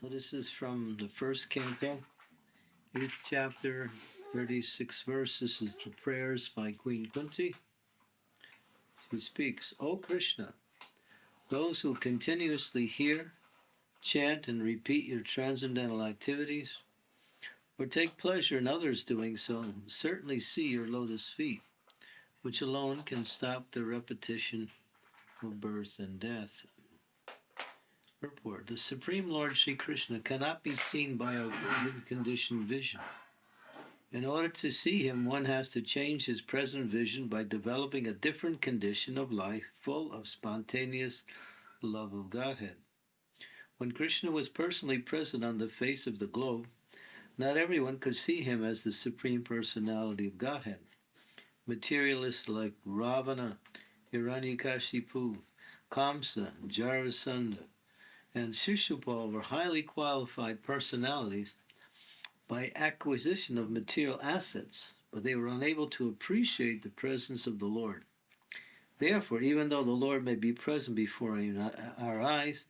So this is from the first canto, eighth chapter, 36 verse. This is the prayers by Queen Kunti. She speaks, O Krishna, those who continuously hear, chant, and repeat your transcendental activities, or take pleasure in others doing so, certainly see your lotus feet, which alone can stop the repetition of birth and death. The Supreme Lord Sri Krishna cannot be seen by our conditioned vision. In order to see him, one has to change his present vision by developing a different condition of life full of spontaneous love of Godhead. When Krishna was personally present on the face of the globe, not everyone could see him as the Supreme Personality of Godhead. Materialists like Ravana, Hiranyakashipu, Kamsa, Jarasandha, and Shishupal were highly qualified personalities by acquisition of material assets, but they were unable to appreciate the presence of the Lord. Therefore, even though the Lord may be present before our eyes,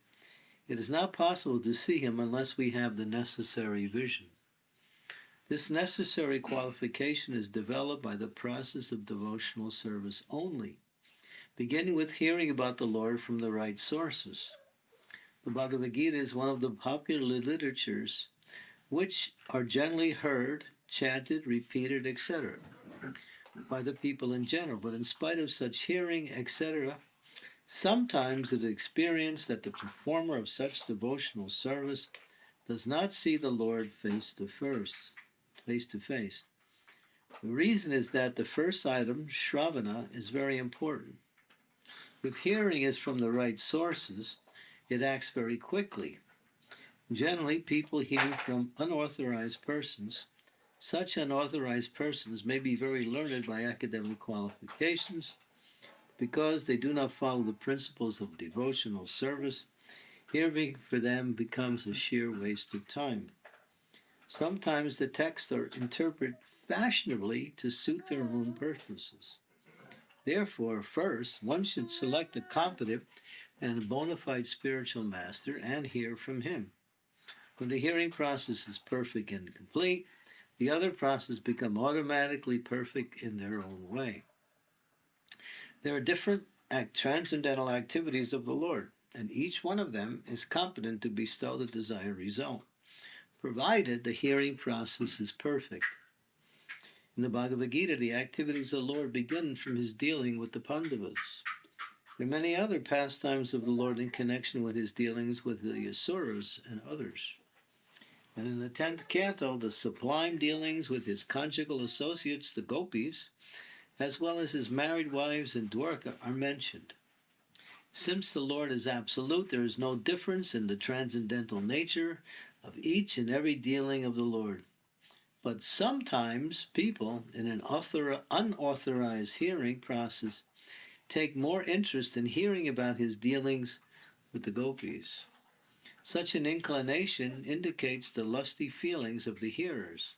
it is not possible to see him unless we have the necessary vision. This necessary qualification is developed by the process of devotional service only, beginning with hearing about the Lord from the right sources. The Bhagavad Gita is one of the popular literatures which are generally heard, chanted, repeated, etc., by the people in general. But in spite of such hearing, etc., sometimes it is experienced that the performer of such devotional service does not see the Lord face to first, face to face. The reason is that the first item, Shravana, is very important. If hearing is from the right sources, it acts very quickly. Generally, people hear from unauthorized persons. Such unauthorized persons may be very learned by academic qualifications. Because they do not follow the principles of devotional service, hearing for them becomes a sheer waste of time. Sometimes the texts are interpreted fashionably to suit their own purposes. Therefore, first, one should select a competent and a bona fide spiritual master and hear from him. When the hearing process is perfect and complete, the other processes become automatically perfect in their own way. There are different act, transcendental activities of the Lord, and each one of them is competent to bestow the desired result, provided the hearing process is perfect. In the Bhagavad Gita, the activities of the Lord begin from his dealing with the Pandavas. There are many other pastimes of the Lord in connection with his dealings with the Asuras and others. And in the tenth canto, the sublime dealings with his conjugal associates, the gopis, as well as his married wives and Dwarka, are mentioned. Since the Lord is absolute, there is no difference in the transcendental nature of each and every dealing of the Lord. But sometimes people, in an unauthorized hearing process, take more interest in hearing about his dealings with the gopis. Such an inclination indicates the lusty feelings of the hearers.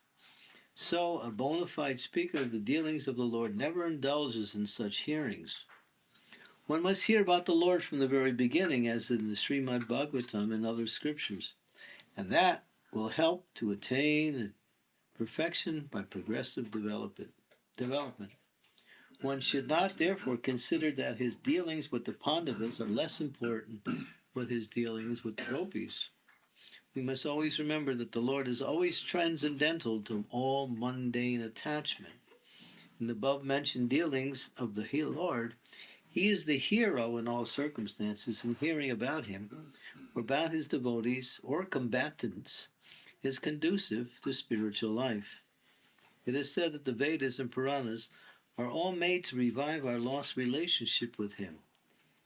So, a bona fide speaker of the dealings of the Lord never indulges in such hearings. One must hear about the Lord from the very beginning, as in the Srimad Bhagavatam and other scriptures, and that will help to attain perfection by progressive development. development. One should not therefore consider that his dealings with the Pandavas are less important with his dealings with the gopis. We must always remember that the Lord is always transcendental to all mundane attachment. In the above mentioned dealings of the Lord, he is the hero in all circumstances, and hearing about him, or about his devotees or combatants, is conducive to spiritual life. It is said that the Vedas and Puranas are all made to revive our lost relationship with Him.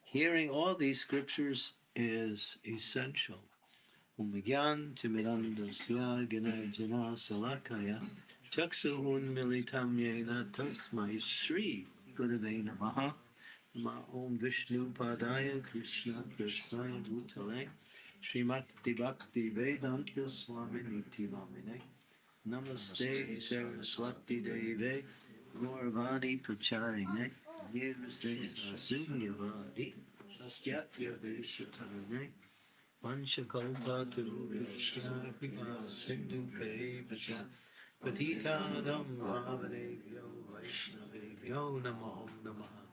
Hearing all these scriptures is essential. Salakaya ma om vishnu padaya krishna krishnaya bhutale Srimati Bhakti Vedanta Swami Niti Namine Namaste Saraswati Deve Gauravani Pracharine, Nirviste Asunyavadi, Sastyatya Veshatane, Panchakalpatarubhishya Kripa Sindhu Pevacha Patitanam Bhavanebhyo Vaishnavebhyo Namo Namaha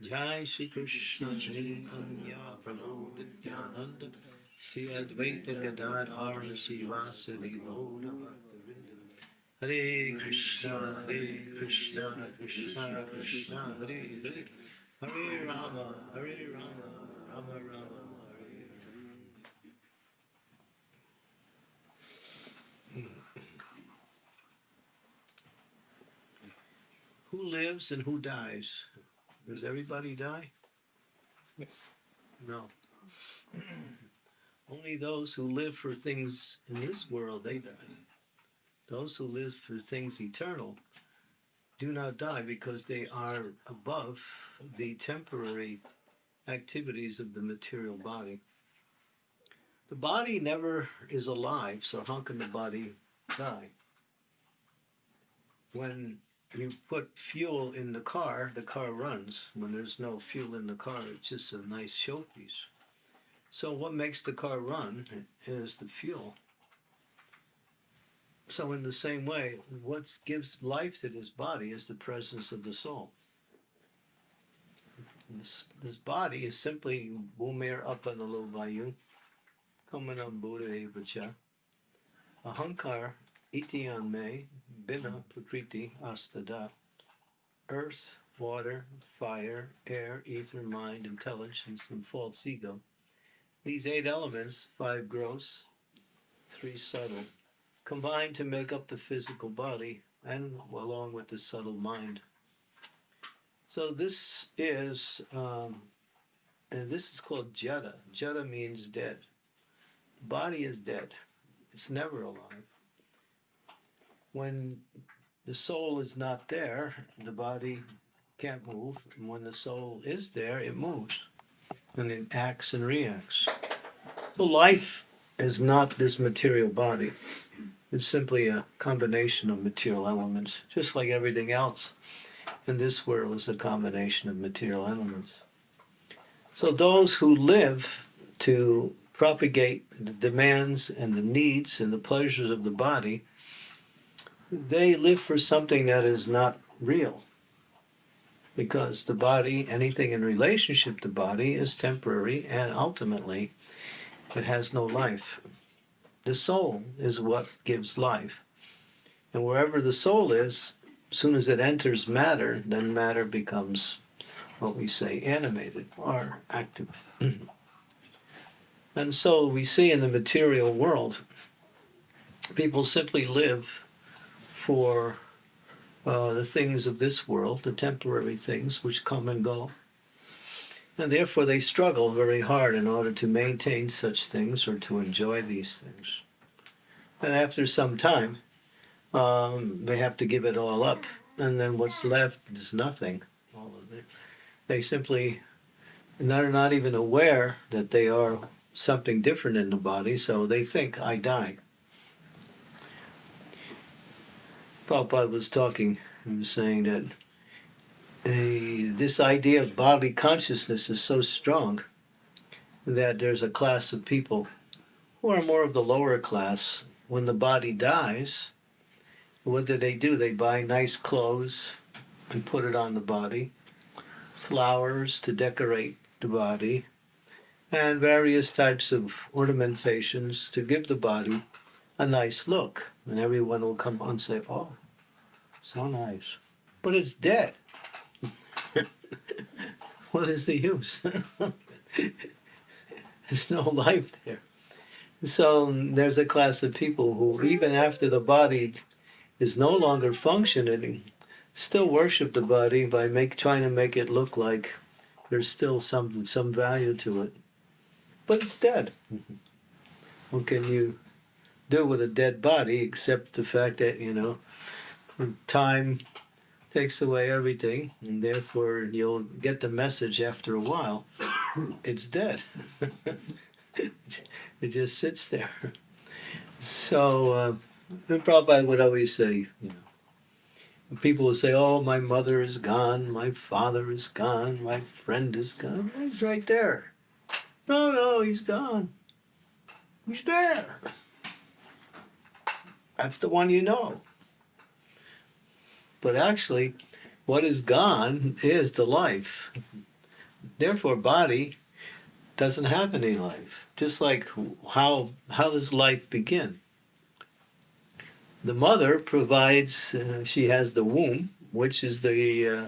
Jai Shri Krishna Chaitanya Prabhu Nityananda. Shri Advaita Gadadhar Srivasadi Gaura Bhaktavinda Hare Krishna Hare Krishna Krishna Krishna Hare Hare Hare Rama Hare Rama Rama Rama Hare Hare Who lives and who dies? Does everybody die? Yes. No. Only those who live for things in this world, they die. Those who live for things eternal do not die because they are above the temporary activities of the material body. The body never is alive, so how can the body die? When you put fuel in the car, the car runs. When there's no fuel in the car, it's just a nice showpiece. So, what makes the car run is the fuel. So, in the same way, what gives life to this body is the presence of the soul. This, this body is simply bumir apanalo vayu, kamanam buddha evacha, ahankar itiyan me, bina prakriti astada, earth, water, fire, air, ether, mind, intelligence, and false ego. These eight elements, five gross, three subtle, combine to make up the physical body and along with the subtle mind. So this is, um, and this is called jada. Jada means dead. The body is dead. It's never alive. When the soul is not there, the body can't move. And when the soul is there, it moves and it acts and reacts. So life is not this material body. It's simply a combination of material elements, just like everything else in this world is a combination of material elements. So those who live to propagate the demands and the needs and the pleasures of the body, they live for something that is not real. Because the body, anything in relationship to body, is temporary and ultimately it has no life. The soul is what gives life. And wherever the soul is, as soon as it enters matter, then matter becomes what we say animated or active. and so we see in the material world, people simply live for uh, the things of this world, the temporary things which come and go. And therefore, they struggle very hard in order to maintain such things or to enjoy these things. And after some time, um, they have to give it all up. And then what's left is nothing. All of it. They simply they're not even aware that they are something different in the body, so they think, I died. Prabhupada was talking, he was saying that this idea of bodily consciousness is so strong that there's a class of people who are more of the lower class. When the body dies, what do they do? They buy nice clothes and put it on the body, flowers to decorate the body, and various types of ornamentations to give the body a nice look. And everyone will come and say, Oh, so nice. But it's dead. what is the use? There's no life there. So there's a class of people who, even after the body is no longer functioning, still worship the body by make trying to make it look like there's still some some value to it. But it's dead. What can you do with a dead body except the fact that, you know, time takes away everything, and therefore you'll get the message after a while. It's dead. it just sits there. So, uh, Prabhupada would always say, you know, people would say, "Oh, my mother is gone, my father is gone, my friend is gone." He's right there. No, no, he's gone. He's there. That's the one you know. But actually, what is gone is the life. Therefore, body doesn't have any life. Just like how how does life begin? The mother provides. Uh, she has the womb, which is the uh,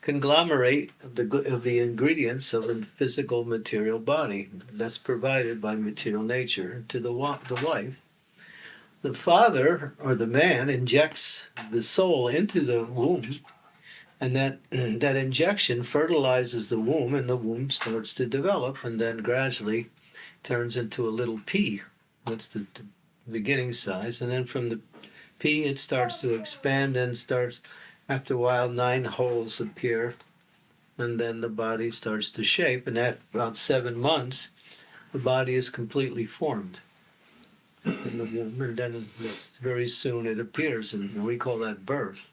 conglomerate of the of the ingredients of a physical material body that's provided by material nature to the the wife. The father or the man injects the soul into the womb, and that that injection fertilizes the womb, and the womb starts to develop, and then gradually turns into a little pea. That's the, the beginning size, and then from the pea it starts to expand and starts after a while, nine holes appear, and then the body starts to shape. And at about seven months, the body is completely formed. And, then very soon it appears, and we call that birth.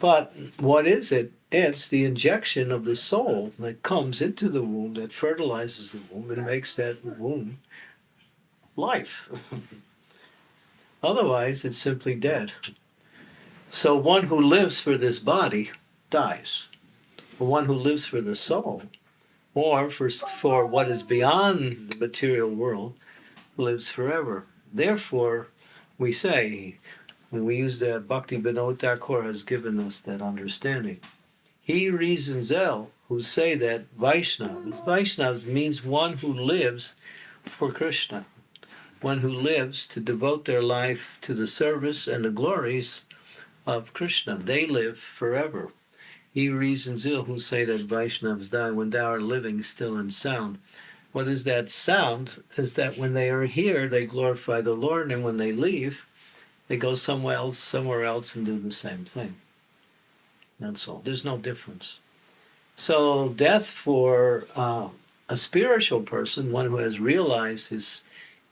But what is it? It's the injection of the soul that comes into the womb, that fertilizes the womb, and makes that womb life. Otherwise, it's simply dead. So one who lives for this body dies. The one who lives for the soul, or for, for what is beyond the material world, lives forever. Therefore, we say, when we use that Bhakti Vinod Thakur has given us that understanding. He reasons L who say that Vaishnavas, Vaishnavas means one who lives for Krishna, one who lives to devote their life to the service and the glories of Krishna. They live forever. He reasons ill who say that Vaishnavas die when thou art living still and sound. What is that sound? Is that when they are here, they glorify the Lord, and when they leave, they go somewhere else, somewhere else, and do the same thing. That's all. There's no difference. So death for uh, a spiritual person, one who has realized his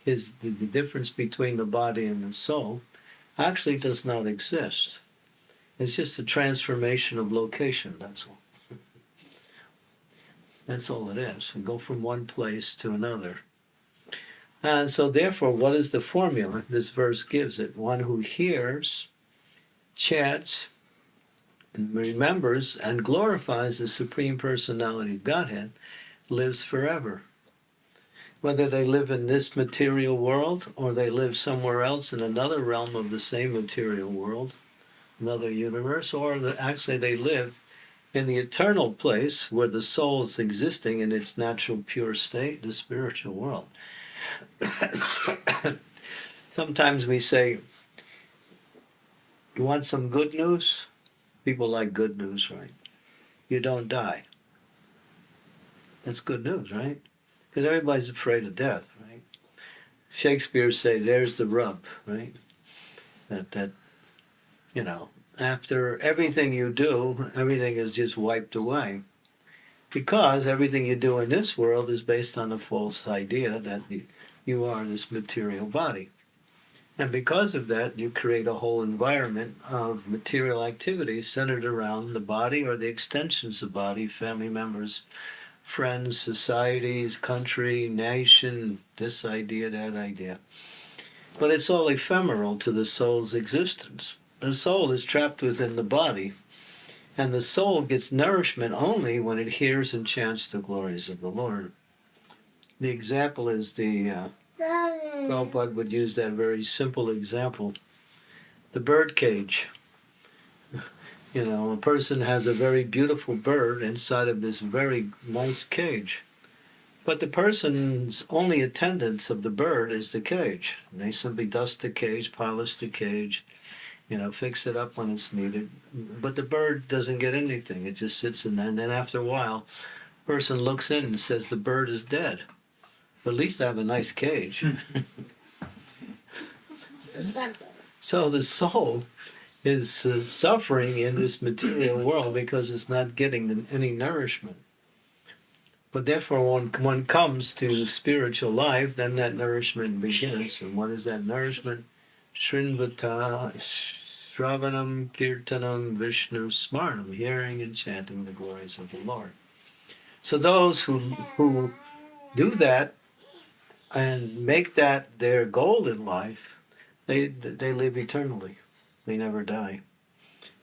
his the difference between the body and the soul, actually does not exist. It's just a transformation of location, that's all. That's all it is. We go from one place to another. And so, therefore, what is the formula this verse gives it? One who hears, chants, and remembers and glorifies the Supreme Personality of Godhead lives forever. Whether they live in this material world or they live somewhere else in another realm of the same material world, another universe, or actually they live in the eternal place where the soul is existing in its natural pure state, the spiritual world. Sometimes we say, You want some good news? People like good news, right? You don't die. That's good news, right? Because everybody's afraid of death, right? Shakespeare say, "There's the rub," right? That that you know, after everything you do, everything is just wiped away. Because everything you do in this world is based on a false idea that you are this material body. And because of that, you create a whole environment of material activities centered around the body or the extensions of the body, family members, friends, societies, country, nation, this idea, that idea. But it's all ephemeral to the soul's existence the soul is trapped within the body, and the soul gets nourishment only when it hears and chants the glories of the Lord. The example is the uh, Prabhupada would use that very simple example the bird cage. You know, a person has a very beautiful bird inside of this very nice cage. But the person's only attendance of the bird is the cage. They simply dust the cage, polish the cage, you know, fix it up when it's needed. But the bird doesn't get anything. It just sits in there. And then after a while, person looks in and says the bird is dead. But at least I have a nice cage. so the soul is uh, suffering in this material world because it's not getting any nourishment. But therefore, when one comes to spiritual life, then that nourishment begins. And what is that nourishment? Srinvata Shravanam Kirtanam Vishnu Smarnam, hearing and chanting the glories of the Lord. So those who who do that and make that their goal in life, they they live eternally. They never die.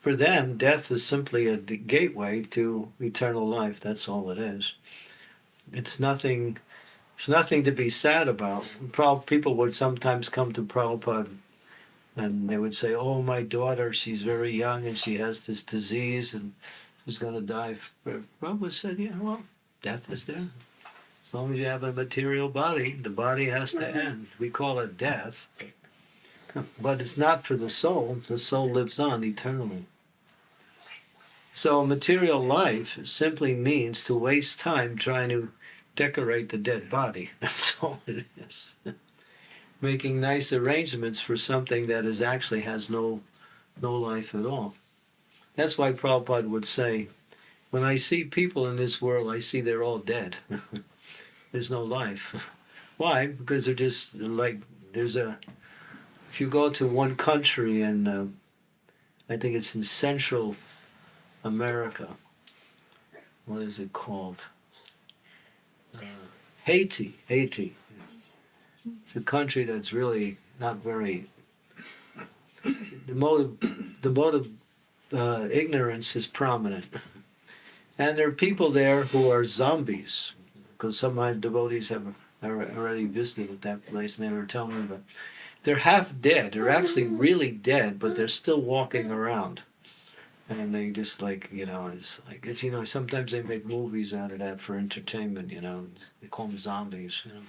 For them, death is simply a gateway to eternal life. That's all it is. It's nothing. It's nothing to be sad about. People would sometimes come to Prabhupada and they would say, "Oh, my daughter, she's very young and she has this disease and she's going to die." Prabhupada said, "Yeah, well, death is death. As long as you have a material body, the body has to end. We call it death, but it's not for the soul. The soul lives on eternally." So, material life simply means to waste time trying to decorate the dead body. That's all it is. Making nice arrangements for something that is actually has no no life at all. That's why Prabhupada would say, when I see people in this world, I see they're all dead. there's no life. Why? Because they're just like there's a. If you go to one country and uh, I think it's in Central America. What is it called? Uh, Haiti. Haiti. It's a country that's really not very. The mode of the mode of uh, ignorance is prominent, and there are people there who are zombies. Because some of my devotees have already visited that place, and they were telling me, but they're half dead. They're actually really dead, but they're still walking around and they just like you know it's like it's you know sometimes they make movies out of that for entertainment you know they call them zombies you know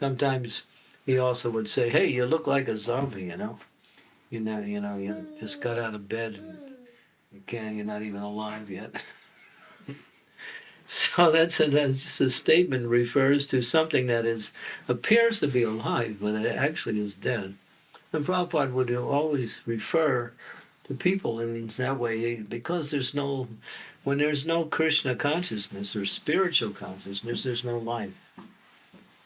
sometimes he also would say hey you look like a zombie you know? You know you know you just got out of bed and you can't you're not even alive yet. So that's a, that's a statement refers to something that is appears to be alive but it actually is dead. And Prabhupada would always refer to people in that way because there's no when there's no krishna consciousness or spiritual consciousness there's no life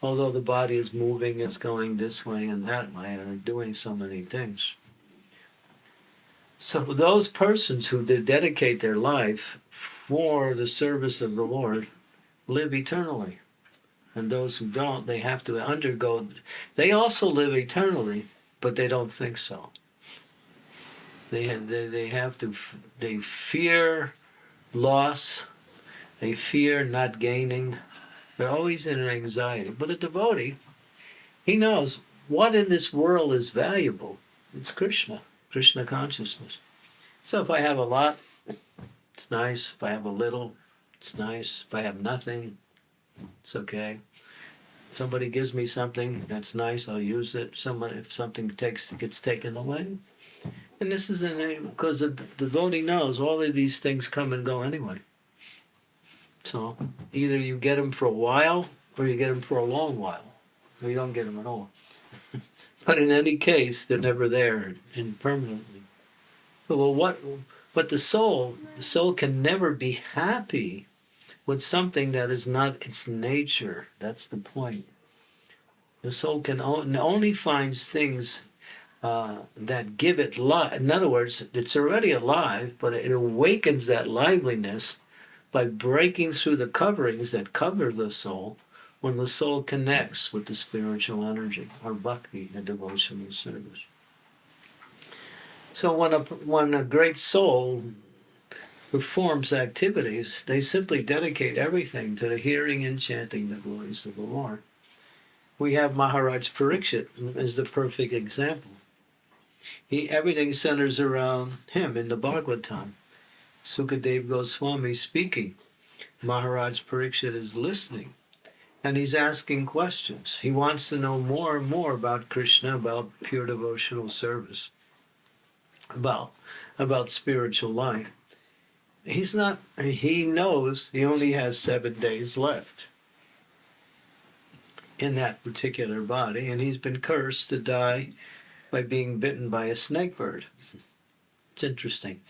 although the body is moving it's going this way and that way and doing so many things. So those persons who dedicate their life for the service of the lord live eternally. And those who don't they have to undergo they also live eternally but they don't think so. They, they, they have to, they fear loss, they fear not gaining. They're always in an anxiety. But a devotee, he knows what in this world is valuable. It's Krishna, Krishna consciousness. So if I have a lot, it's nice. If I have a little, it's nice. If I have nothing, it's okay. Somebody gives me something that's nice, I'll use it. Someone, if something takes gets taken away, and this is the name because the devotee knows all of these things come and go anyway. So either you get them for a while or you get them for a long while, or you don't get them at all. but in any case, they're never there and permanently. But well, what? But the soul, the soul can never be happy with something that is not its nature. That's the point. The soul can only finds things uh, that give it life. In other words, it's already alive, but it awakens that liveliness by breaking through the coverings that cover the soul when the soul connects with the spiritual energy or bhakti, the devotional service. So when a, when a great soul performs activities, they simply dedicate everything to the hearing and chanting the glories of the Lord. We have Maharaj Parikshit as the perfect example. He everything centers around him in the Bhagavatam. Sukadev Goswami speaking. Maharaj Parikshit is listening and he's asking questions. He wants to know more and more about Krishna, about pure devotional service, about about spiritual life. He's not he knows he only has 7 days left in that particular body and he's been cursed to die by being bitten by a snake bird. It's interesting.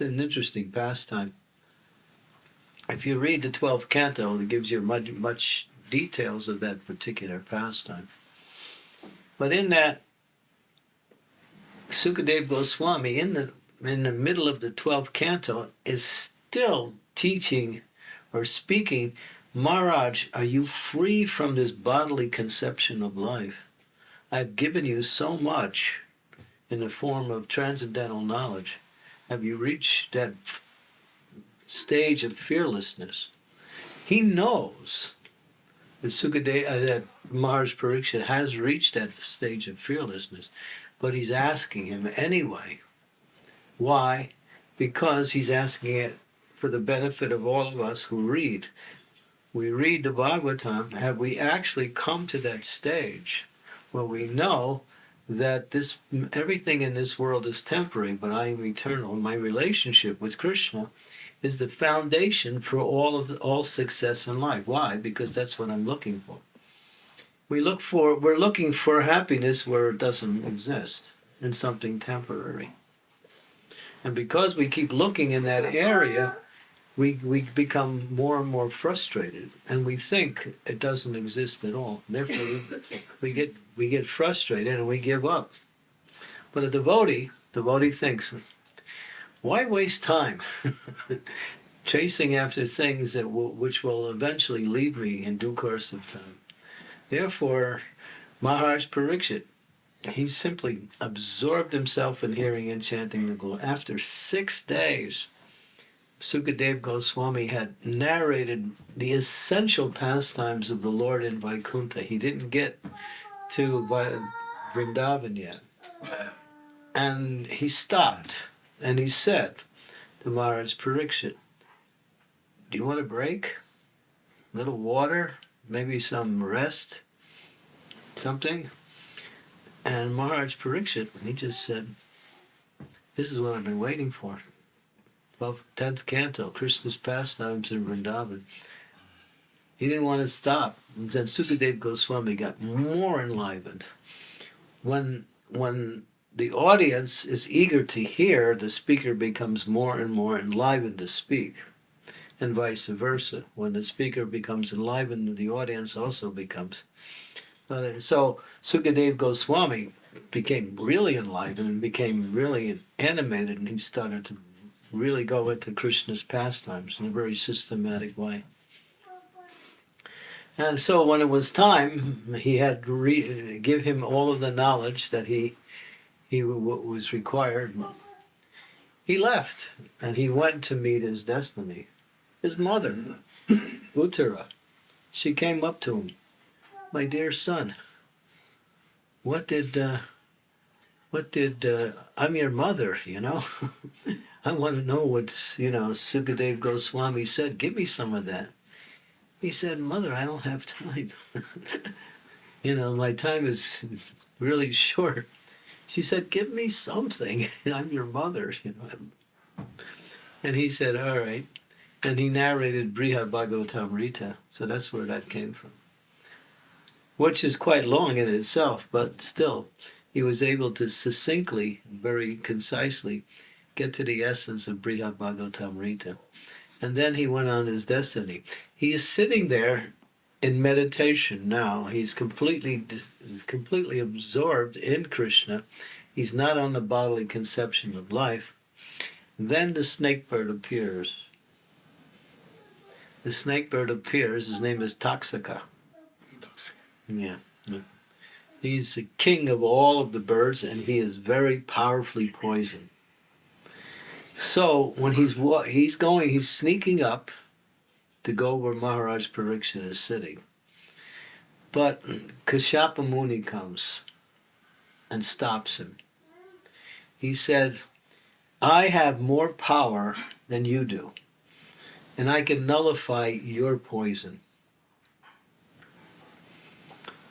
An interesting pastime. If you read the 12th canto, it gives you much, much details of that particular pastime. But in that, Sukadev Goswami, in the in the middle of the 12th canto, is still teaching or speaking Maharaj, are you free from this bodily conception of life? I've given you so much in the form of transcendental knowledge. Have you reached that stage of fearlessness? He knows that Sukadeva, uh, that Maharaj Pariksit has reached that stage of fearlessness, but he's asking him anyway. Why? Because he's asking it for the benefit of all of us who read. We read the Bhagavatam, have we actually come to that stage where we know that this everything in this world is temporary, but I am eternal. My relationship with Krishna is the foundation for all of the, all success in life. Why? Because that's what I'm looking for. We look for we're looking for happiness where it doesn't exist in something temporary. And because we keep looking in that area, we, we become more and more frustrated and we think it doesn't exist at all. Therefore, we, we, get, we get frustrated and we give up. But a devotee, devotee thinks, why waste time chasing after things that will, which will eventually leave me in due course of time? Therefore, Maharaj Pariksit, he simply absorbed himself in hearing and chanting the glory. After six days, Sukadev Goswami had narrated the essential pastimes of the Lord in Vaikuntha. He didn't get to Vrindavan yet. And he stopped and he said to Maharaj Pariksit, Do you want a break? A little water? Maybe some rest? Something? And Maharaj Pariksit, he just said, This is what I've been waiting for. 12th, 10th canto, Krishna's pastimes in Vrindavan. He didn't want to stop. Then Sukadev Goswami got more enlivened. When, when the audience is eager to hear, the speaker becomes more and more enlivened to speak, and vice versa. When the speaker becomes enlivened, the audience also becomes. Uh, so Sukadev Goswami became really enlivened and became really animated, and he started to really go into Krishna's pastimes in a very systematic way. And so when it was time, he had to re- give him all of the knowledge that he he was required. He left and he went to meet his destiny. His mother, Uttara, she came up to him, my dear son. What did uh, what did uh, I'm your mother, you know? I want to know what, you know, Sukadev Goswami said. Give me some of that. He said, Mother, I don't have time. you know, my time is really short. She said, Give me something. I'm your mother, you know. And he said, All right. And he narrated Brihad Bhagavatamrita. So that's where that came from. Which is quite long in itself, but still, he was able to succinctly, very concisely, get to the essence of Brihad Bhagavatamrita. And then he went on his destiny. He is sitting there in meditation now. He's completely completely absorbed in Krishna. He's not on the bodily conception of life. Then the snake bird appears. The snake bird appears. His name is Takshaka. Yeah. He's the king of all of the birds, and he is very powerfully poisoned. So when he's he's going, he's sneaking up to go where Maharaj Pariksit is sitting. But Kashyapa Muni comes and stops him. He said, I have more power than you do, and I can nullify your poison.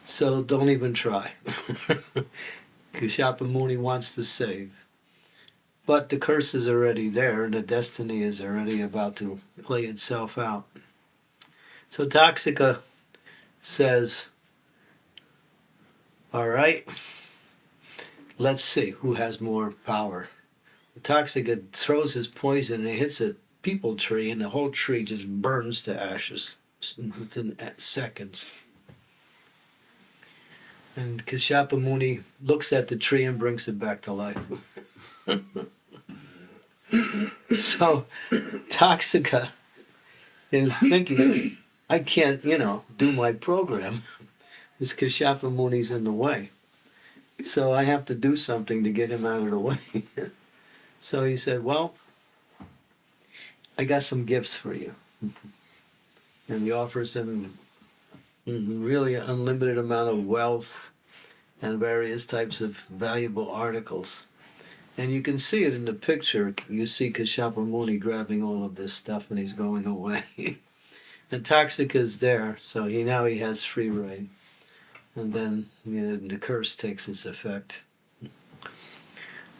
So don't even try. Kashyapa Muni wants to save. But the curse is already there, and the destiny is already about to play itself out. So Takshaka says, All right, let's see who has more power. Takshaka throws his poison and it hits a peepal tree, and the whole tree just burns to ashes within seconds. And Kashyapa Muni looks at the tree and brings it back to life. So Takshaka is thinking, I can't, you know, do my program. This Kashyapa Muni's in the way. So I have to do something to get him out of the way. so he said, Well, I got some gifts for you. And he offers him really an unlimited amount of wealth and various types of valuable articles. And you can see it in the picture. You see Kashyapa Muni grabbing all of this stuff and he's going away. and Takshaka is there, so he now he has free reign. And then you know, the curse takes its effect.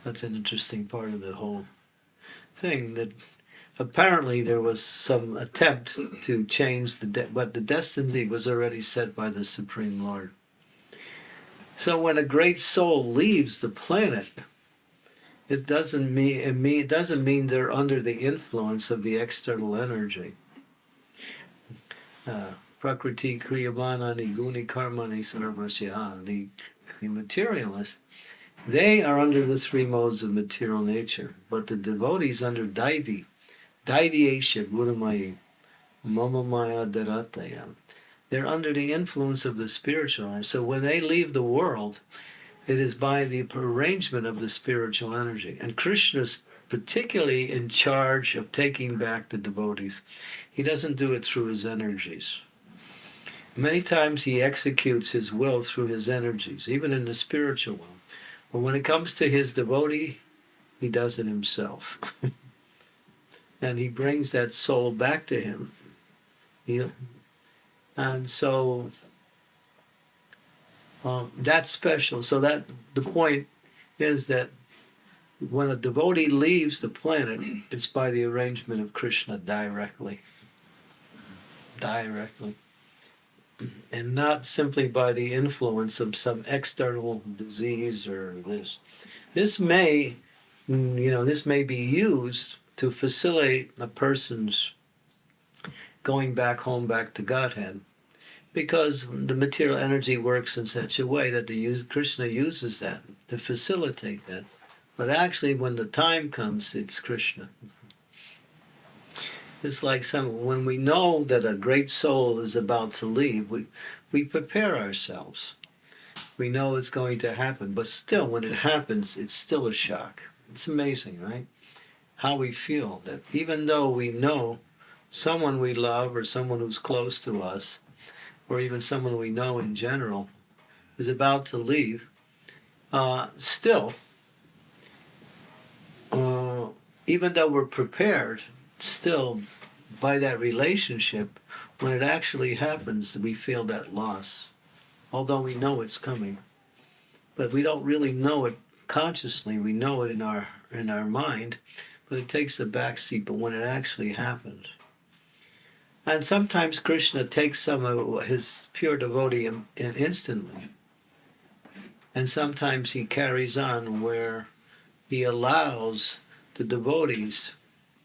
That's an interesting part of the whole thing. That apparently there was some attempt to change the, de- but the destiny was already set by the Supreme Lord. So when a great soul leaves the planet, it doesn't mean it, mean it doesn't mean they're under the influence of the external energy. Uh, Prakriti Kriyamana Niguni Karmani the, the materialists, they are under the three modes of material nature, but the devotees under Daivi, Daivi Esha Gurumaya, Mama Maya Dharatayam, they're under the influence of the spiritual. So when they leave the world, it is by the arrangement of the spiritual energy. And Krishna's particularly in charge of taking back the devotees. He doesn't do it through his energies. Many times he executes his will through his energies, even in the spiritual world. But when it comes to his devotee, he does it himself. and he brings that soul back to him. He, and so um, that's special. So that the point is that when a devotee leaves the planet, it's by the arrangement of Krishna directly. Directly. And not simply by the influence of some external disease or this. This may, you know, this may be used to facilitate a person's going back home, back to Godhead because the material energy works in such a way that the use, Krishna uses that to facilitate that. But actually, when the time comes, it's Krishna. It's like some when we know that a great soul is about to leave, we we prepare ourselves. We know it's going to happen, but still, when it happens, it's still a shock. It's amazing, right? How we feel that even though we know someone we love or someone who's close to us or even someone we know in general, is about to leave, uh, still, uh, even though we're prepared, still by that relationship, when it actually happens, we feel that loss, although we know it's coming, but we don't really know it consciously. We know it in our in our mind, but it takes a backseat. But when it actually happens, and sometimes Krishna takes some of his pure devotee in, in instantly. And sometimes he carries on where he allows the devotees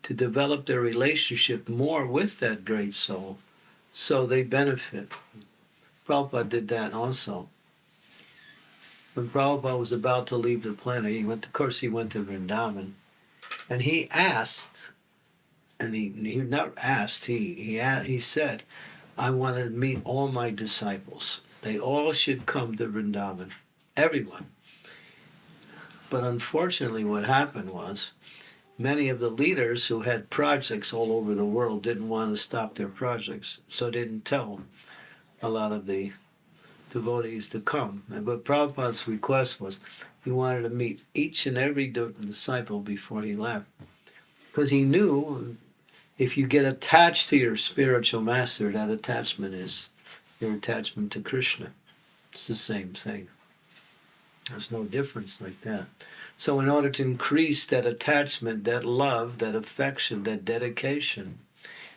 to develop their relationship more with that great soul so they benefit. Prabhupada did that also. When Prabhupada was about to leave the planet, he went, of course, he went to Vrindavan, and he asked and he, he not asked, he, he, he said, I want to meet all my disciples. They all should come to Vrindavan, everyone. But unfortunately, what happened was many of the leaders who had projects all over the world didn't want to stop their projects, so didn't tell a lot of the devotees to come. But Prabhupada's request was he wanted to meet each and every disciple before he left. Because he knew if you get attached to your spiritual master, that attachment is your attachment to Krishna. It's the same thing. There's no difference like that. So, in order to increase that attachment, that love, that affection, that dedication,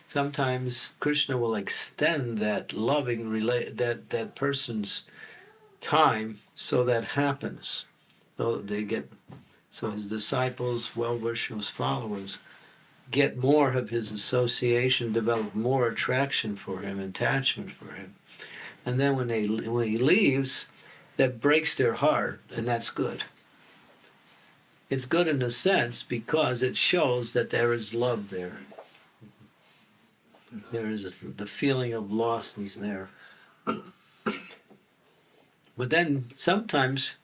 sometimes Krishna will extend that loving relate that that person's time so that happens. So they get so his disciples, well wishers, followers get more of his association, develop more attraction for him, attachment for him. And then when they when he leaves, that breaks their heart, and that's good. It's good in a sense because it shows that there is love there. There is the feeling of loss is there. But then sometimes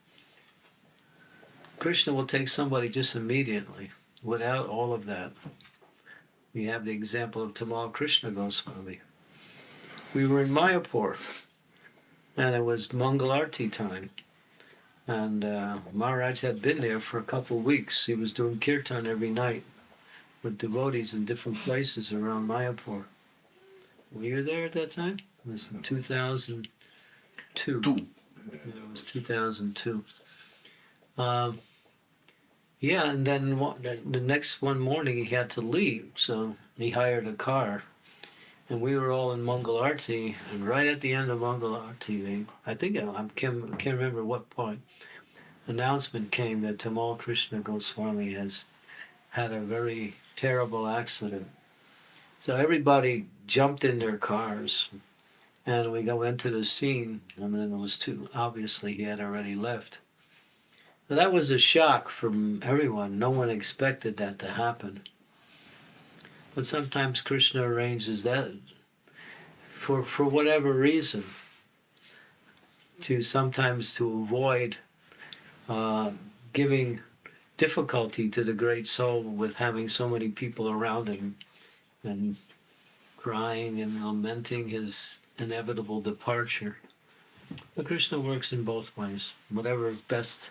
Krishna will take somebody just immediately without all of that. We have the example of Tamal Krishna Goswami. We were in Mayapur and it was Mangalarti time. And uh, Maharaj had been there for a couple of weeks. He was doing kirtan every night with devotees in different places around Mayapur. Were you there at that time? It was in 2002. Two. It was 2002. Um, yeah, and then the, next one morning he had to leave, so he hired a car, and we were all in Mangalarti, and right at the end of Mangalarti, I think I, I can't, can't remember what point, announcement came that Tamal Krishna Goswami has had a very terrible accident. So everybody jumped in their cars, and we go into the scene, and then it was too obviously he had already left. That was a shock from everyone. No one expected that to happen. But sometimes Krishna arranges that for for whatever reason. To sometimes to avoid uh, giving difficulty to the great soul with having so many people around him and crying and lamenting his inevitable departure. But Krishna works in both ways. Whatever best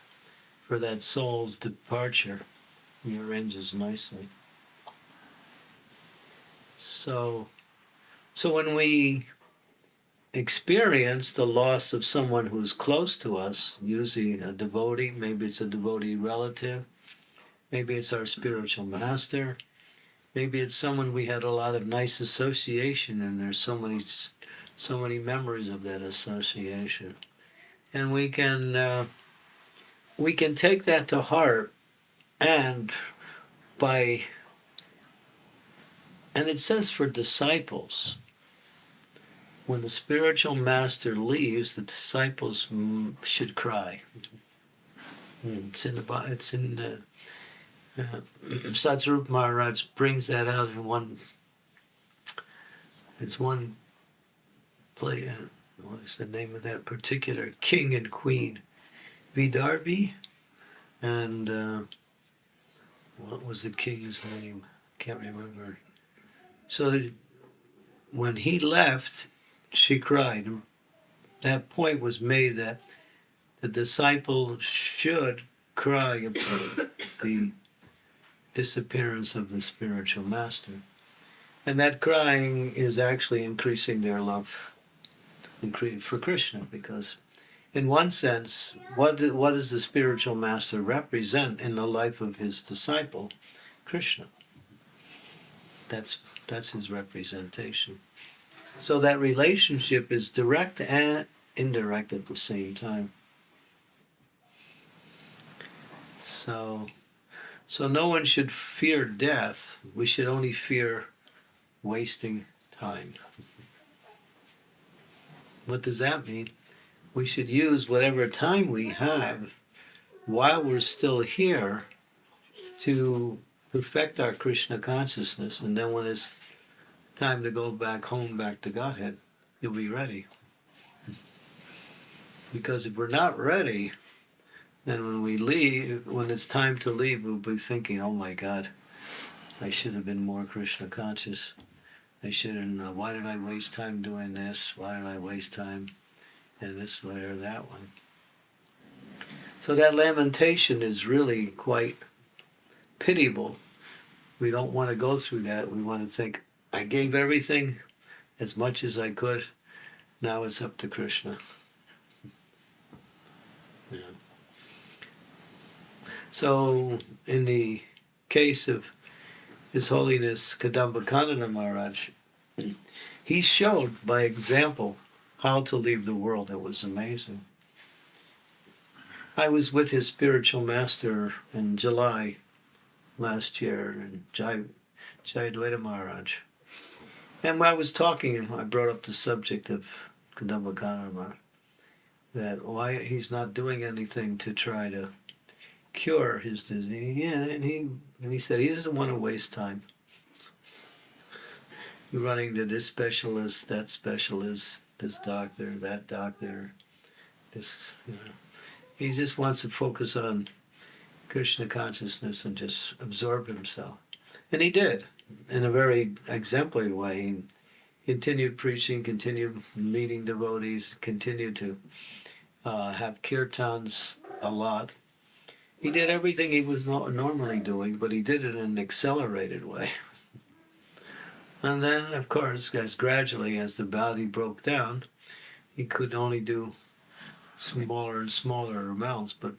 for that soul's departure, he arranges nicely. So, so when we experience the loss of someone who's close to us, usually a devotee, maybe it's a devotee relative, maybe it's our spiritual master, maybe it's someone we had a lot of nice association and there's so many so many memories of that association and we can uh, we can take that to heart and by and it says for disciples when the spiritual master leaves the disciples should cry mm, it's in the it's in the uh, Satsvarupa Maharaj brings that out in one. It's one play. Uh, what is the name of that particular king and queen? Vaidarbhi, and uh, what was the king's name? I can't remember. So when he left, she cried. That point was made that the disciple should cry about the disappearance of the spiritual master. And that crying is actually increasing their love for Krishna because in one sense, what, what does the spiritual master represent in the life of his disciple, Krishna? That's, that's his representation. So that relationship is direct and indirect at the same time. So so no one should fear death. We should only fear wasting time. What does that mean? We should use whatever time we have while we're still here to perfect our Krishna consciousness. And then when it's time to go back home, back to Godhead, you'll be ready. Because if we're not ready, then when we leave, when it's time to leave, we'll be thinking, oh my God, I should have been more Krishna conscious. I shouldn't, uh, why did I waste time doing this? Why did I waste time in this way or that one? So that lamentation is really quite pitiable. We don't want to go through that. We want to think, I gave everything as much as I could. Now it's up to Krishna. Yeah. So, in the case of His Holiness Kadamba Maharaj, he showed by example how to leave the world. It was amazing. I was with his spiritual master in July last year in Jai, Jayadvaita Maharaj. And when I was talking, I brought up the subject of Kadamba Kanana that why he's not doing anything to try to cure his disease. Yeah, and he and he said he doesn't want to waste time. running to this specialist, that specialist, this doctor, that doctor, this, you know. He just wants to focus on Krishna consciousness and just absorb himself. And he did in a very exemplary way. He continued preaching, continued meeting devotees, continued to uh, have kirtans a lot. He did everything he was normally doing, but he did it in an accelerated way. And then, of course, as gradually as the body broke down, he could only do smaller and smaller amounts, but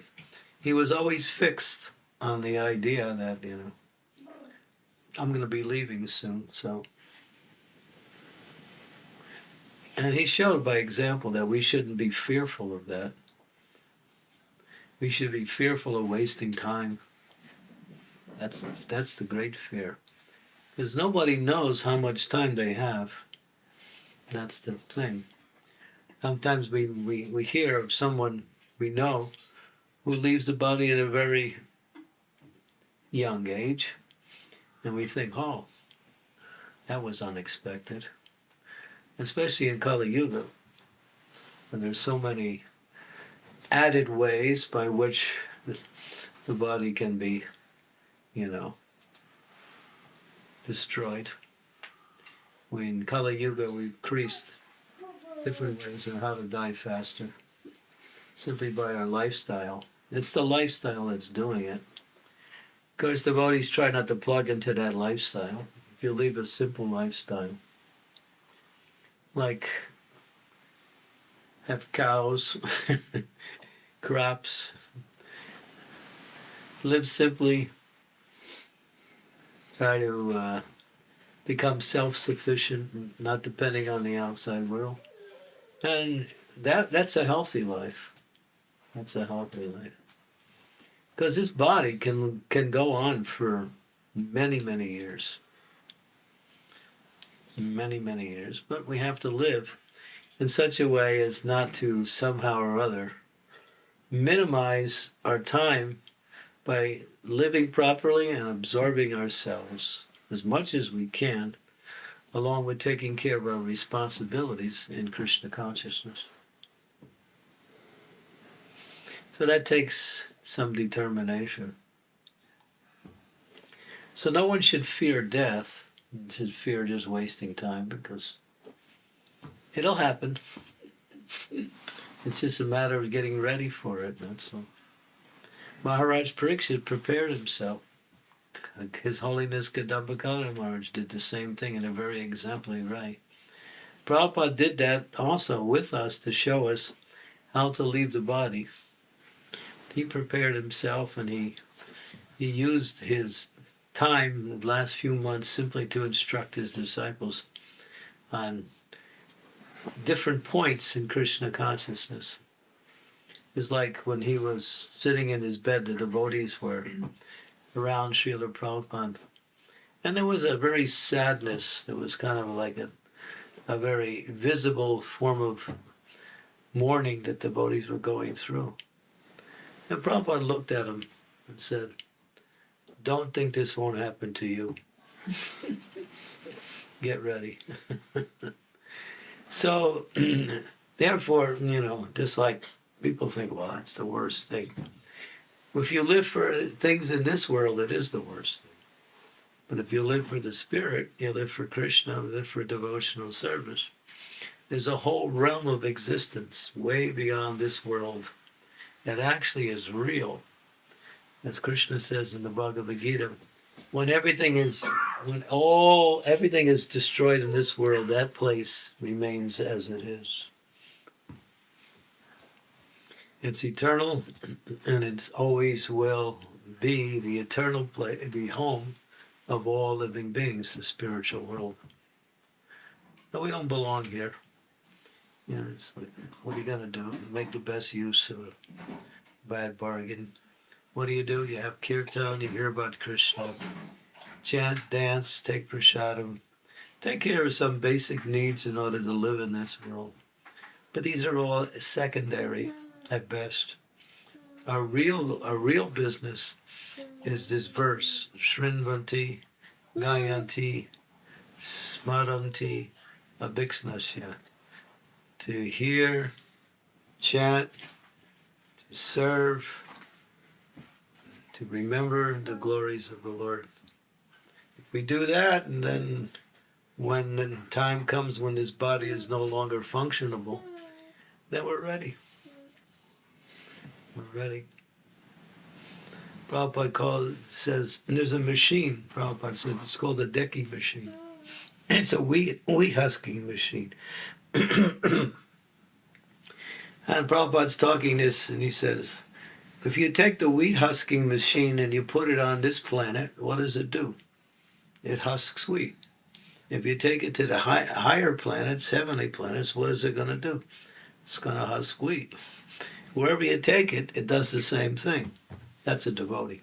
he was always fixed on the idea that, you know, I'm going to be leaving soon, so. And he showed by example that we shouldn't be fearful of that. We should be fearful of wasting time. That's that's the great fear. Because nobody knows how much time they have. That's the thing. Sometimes we, we, we hear of someone we know who leaves the body at a very young age, and we think, oh, that was unexpected. Especially in Kali Yuga, when there's so many added ways by which the body can be, you know, destroyed. When Kali Yuga, we've increased different ways on how to die faster simply by our lifestyle. It's the lifestyle that's doing it. Of course, devotees try not to plug into that lifestyle. If you leave a simple lifestyle, like have cows, crops, live simply, try to uh, become self-sufficient, not depending on the outside world, and that that's a healthy life. That's a healthy life. Because this body can can go on for many many years, many many years, but we have to live in such a way as not to somehow or other minimize our time by living properly and absorbing ourselves as much as we can, along with taking care of our responsibilities in Krishna consciousness. So that takes some determination. So no one should fear death, should fear just wasting time because it'll happen. It's just a matter of getting ready for it, that's all. Maharaj Pariksit prepared himself. His Holiness Kadamba Kanana Maharaj did the same thing in a very exemplary way. Prabhupada did that also with us to show us how to leave the body. He prepared himself and he he used his time the last few months simply to instruct his disciples on different points in Krishna consciousness. It's like when he was sitting in his bed, the devotees were around Srila Prabhupada. And there was a very sadness. It was kind of like a, a very visible form of mourning that devotees were going through. And Prabhupada looked at him and said, Don't think this won't happen to you. Get ready. so, therefore, you know, just like people think, well, that's the worst thing. If you live for things in this world, it is the worst thing. But if you live for the spirit, you live for Krishna, you live for devotional service. There's a whole realm of existence way beyond this world that actually is real. As Krishna says in the Bhagavad Gita, when everything is when all everything is destroyed in this world, that place remains as it is. It's eternal, and it's always will be the eternal place, the home of all living beings, the spiritual world. But we don't belong here. You know, like, what are you gonna do? Make the best use of a bad bargain. What do you do? You have kirtan, you hear about Krishna, chant, dance, take prasadam, take care of some basic needs in order to live in this world. But these are all secondary at best. Our real, our real business is this verse: Shrinvanti, Gayanti, smaranti abhiksnasya. To hear, chant, to serve, to remember the glories of the Lord. If we do that, and then when the time comes when this body is no longer functionable, then we're ready. Ready. Prabhupada called, says, and there's a machine, Prabhupada said, it's called the dhenki machine. It's a wheat, wheat husking machine. and Prabhupada's talking this, and he says, if you take the wheat husking machine and you put it on this planet, what does it do? It husks wheat. If you take it to the high, higher planets, heavenly planets, what is it going to do? It's going to husk wheat. Wherever you take it, it does the same thing. That's a devotee.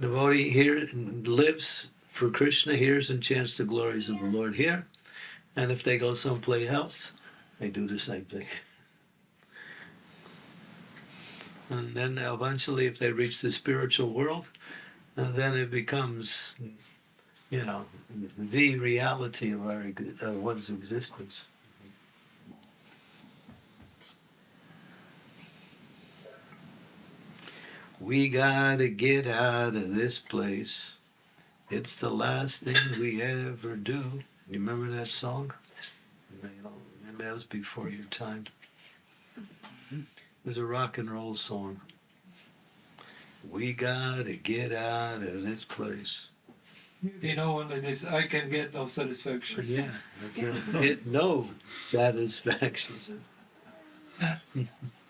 devotee here lives for Krishna, hears and chants the glories of the Lord here. And if they go someplace else, they do the same thing. And then eventually, if they reach the spiritual world, uh, then it becomes, you know, the reality of our of one's existence. We gotta get out of this place. It's the last thing we ever do. You remember that song? Maybe that was before your time. It was a rock and roll song. We gotta get out of this place. You know, when it is, I can get no satisfaction. Yeah, I can get no satisfaction.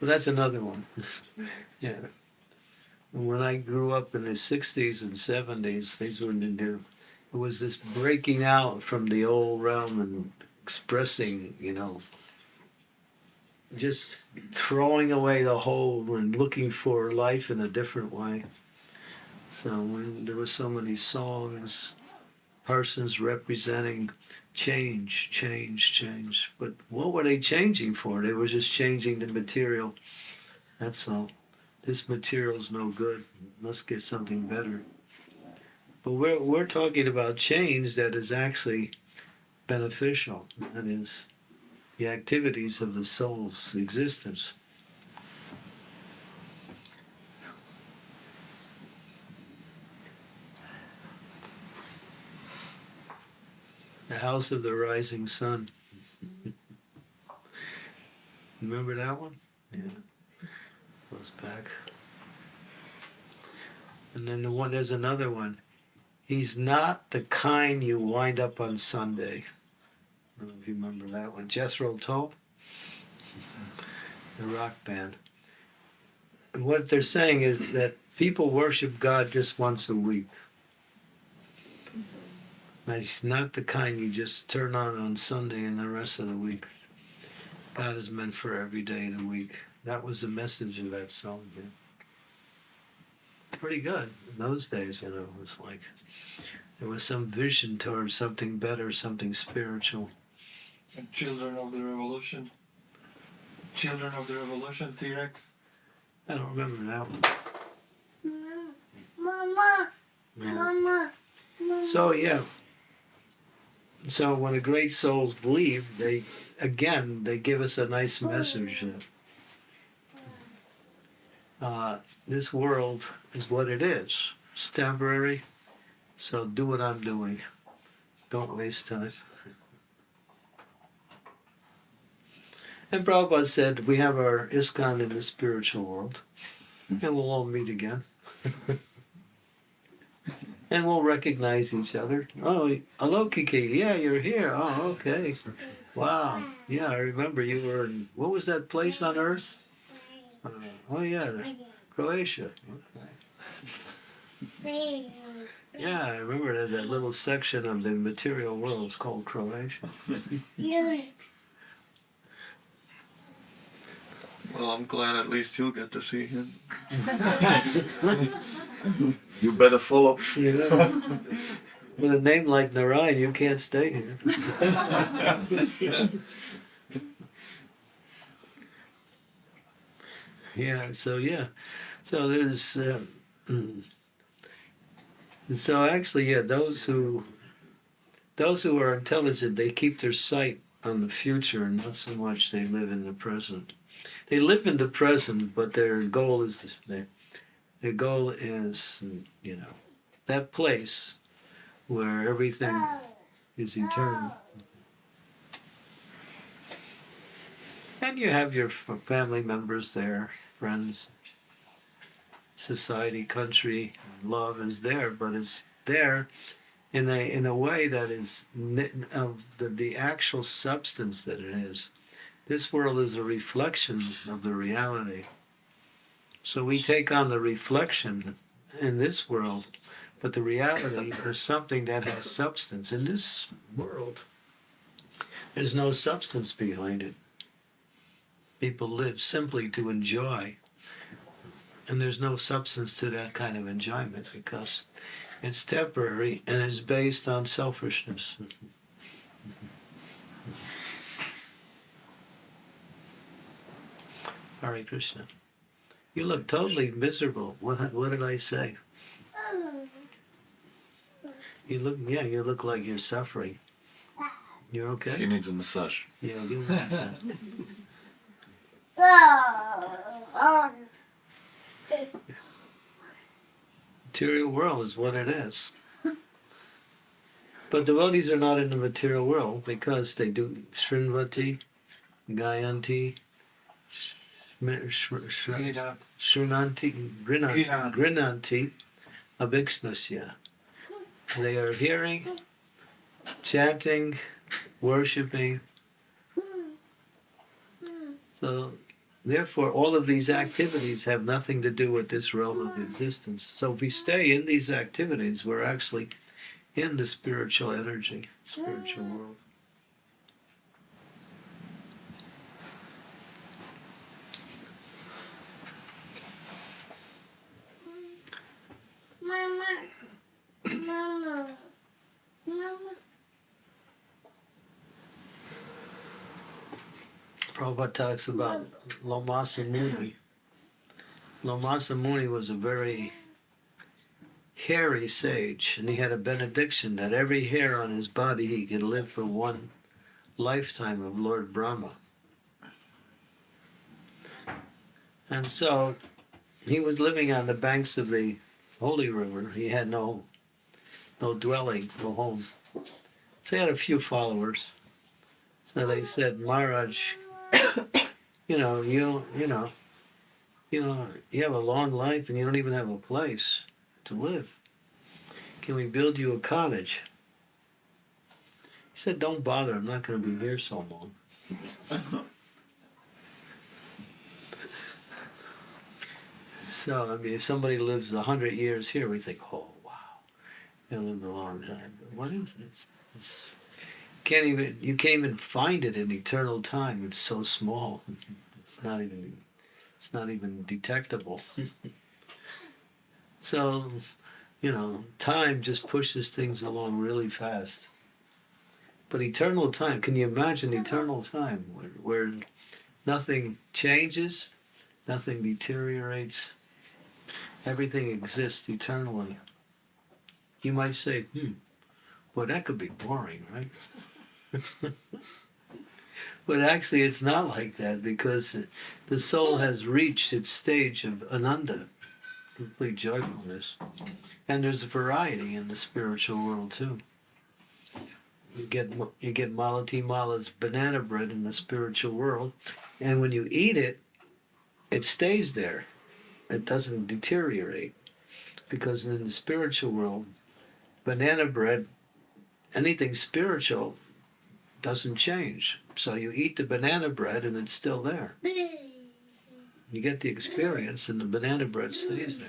well, that's another one. yeah. When I grew up in the 60s and 70s, these were new. It was this breaking out from the old realm and expressing, you know, just throwing away the whole and looking for life in a different way. So when there were so many songs, persons representing change, change, change. But what were they changing for? They were just changing the material. That's all. This material's no good. Let's get something better. But we're we're talking about change that is actually beneficial. That is the activities of the soul's existence. The House of the Rising Sun. Remember that one? Yeah. Goes back. And then the one there's another one. He's not the kind you wind up on Sunday. I don't know if you remember that one. Jethro Tull, the rock band. And what they're saying is that people worship God just once a week. But he's not the kind you just turn on on Sunday and the rest of the week. God is meant for every day of the week. That was the message of that song. Yeah. Pretty good in those days, you know. It was like there was some vision towards something better, something spiritual. And Children of the Revolution. Children of the Revolution, T Rex. I don't remember that one. Mama, Yeah. Mama, Mama. So yeah. So when the great souls leave, they again they give us a nice message. Uh, this world is what it is. It's temporary. So do what I'm doing. Don't waste time. And Prabhupada said we have our ISKCON in the spiritual world, and we'll all meet again. and we'll recognize each other. Oh, hello, Kiki. Yeah, you're here. Oh, okay. Wow. Yeah, I remember you were in, what was that place on earth? Uh, oh, yeah, Croatia. Okay. Yeah, I remember there's that little section of the material world it's called Croatia. Well, I'm glad at least you'll get to see him. You better follow. You know, with a name like Narayan, you can't stay here. yeah, so yeah. So there's, uh, so actually, yeah, those who those who are intelligent, they keep their sight on the future and not so much they live in the present. They live in the present, but their goal is this, their, their goal is you know that place where everything is eternal. And you have your family members there, friends, society, country, love is there, but it's there in a in a way that is of the, the actual substance that it is. This world is a reflection of the reality. So we take on the reflection in this world, but the reality is something that has substance. In this world, there's no substance behind it. People live simply to enjoy. And there's no substance to that kind of enjoyment because it's temporary and it's based on selfishness. Hare Krishna. You look totally miserable. What what did I say? You look yeah, you look like you're suffering. You're okay? He needs a massage. Yeah, you material world is what it is. But devotees are not in the material world because they do Srinvati, Gayanti, Shmi- Shri- Shri- Ida, Srinanti, Grinanti, Grinanti. Grinanti, Abhikshnasya. They are hearing, chanting, worshipping. So, therefore, all of these activities have nothing to do with this realm of existence. So, if we stay in these activities, we're actually in the spiritual energy, spiritual world. Mama. Mama. Mama. Prabhupada talks about Lomasa Muni. Lomasa Muni was a very hairy sage, and he had a benediction that every hair on his body he could live for one lifetime of Lord Brahma. And so he was living on the banks of the holy river. He had no no dwelling, no home. So he had a few followers. So they said, Maharaj, you know, you you know, you know, you have a long life and you don't even have a place to live. Can we build you a cottage? He said, Don't bother, I'm not gonna be here so long. so I mean if somebody lives a hundred years here, we think, Oh wow, they lived a long time. But what is? It's, it's can't even you can't even find it in eternal time. It's so small. It's not even it's not even detectable. so, you know, time just pushes things along really fast. But eternal time, can you imagine eternal time where, where nothing changes, nothing deteriorates, everything exists eternally? You might say, hmm, well, that could be boring, right? but actually, it's not like that because the soul has reached its stage of ananda, complete joyfulness. And there's a variety in the spiritual world too. You get you get Malati Mala's banana bread in the spiritual world, and when you eat it, it stays there. It doesn't deteriorate because in the spiritual world, banana bread, anything spiritual, doesn't change. So you eat the banana bread and it's still there. You get the experience, and the banana bread stays there.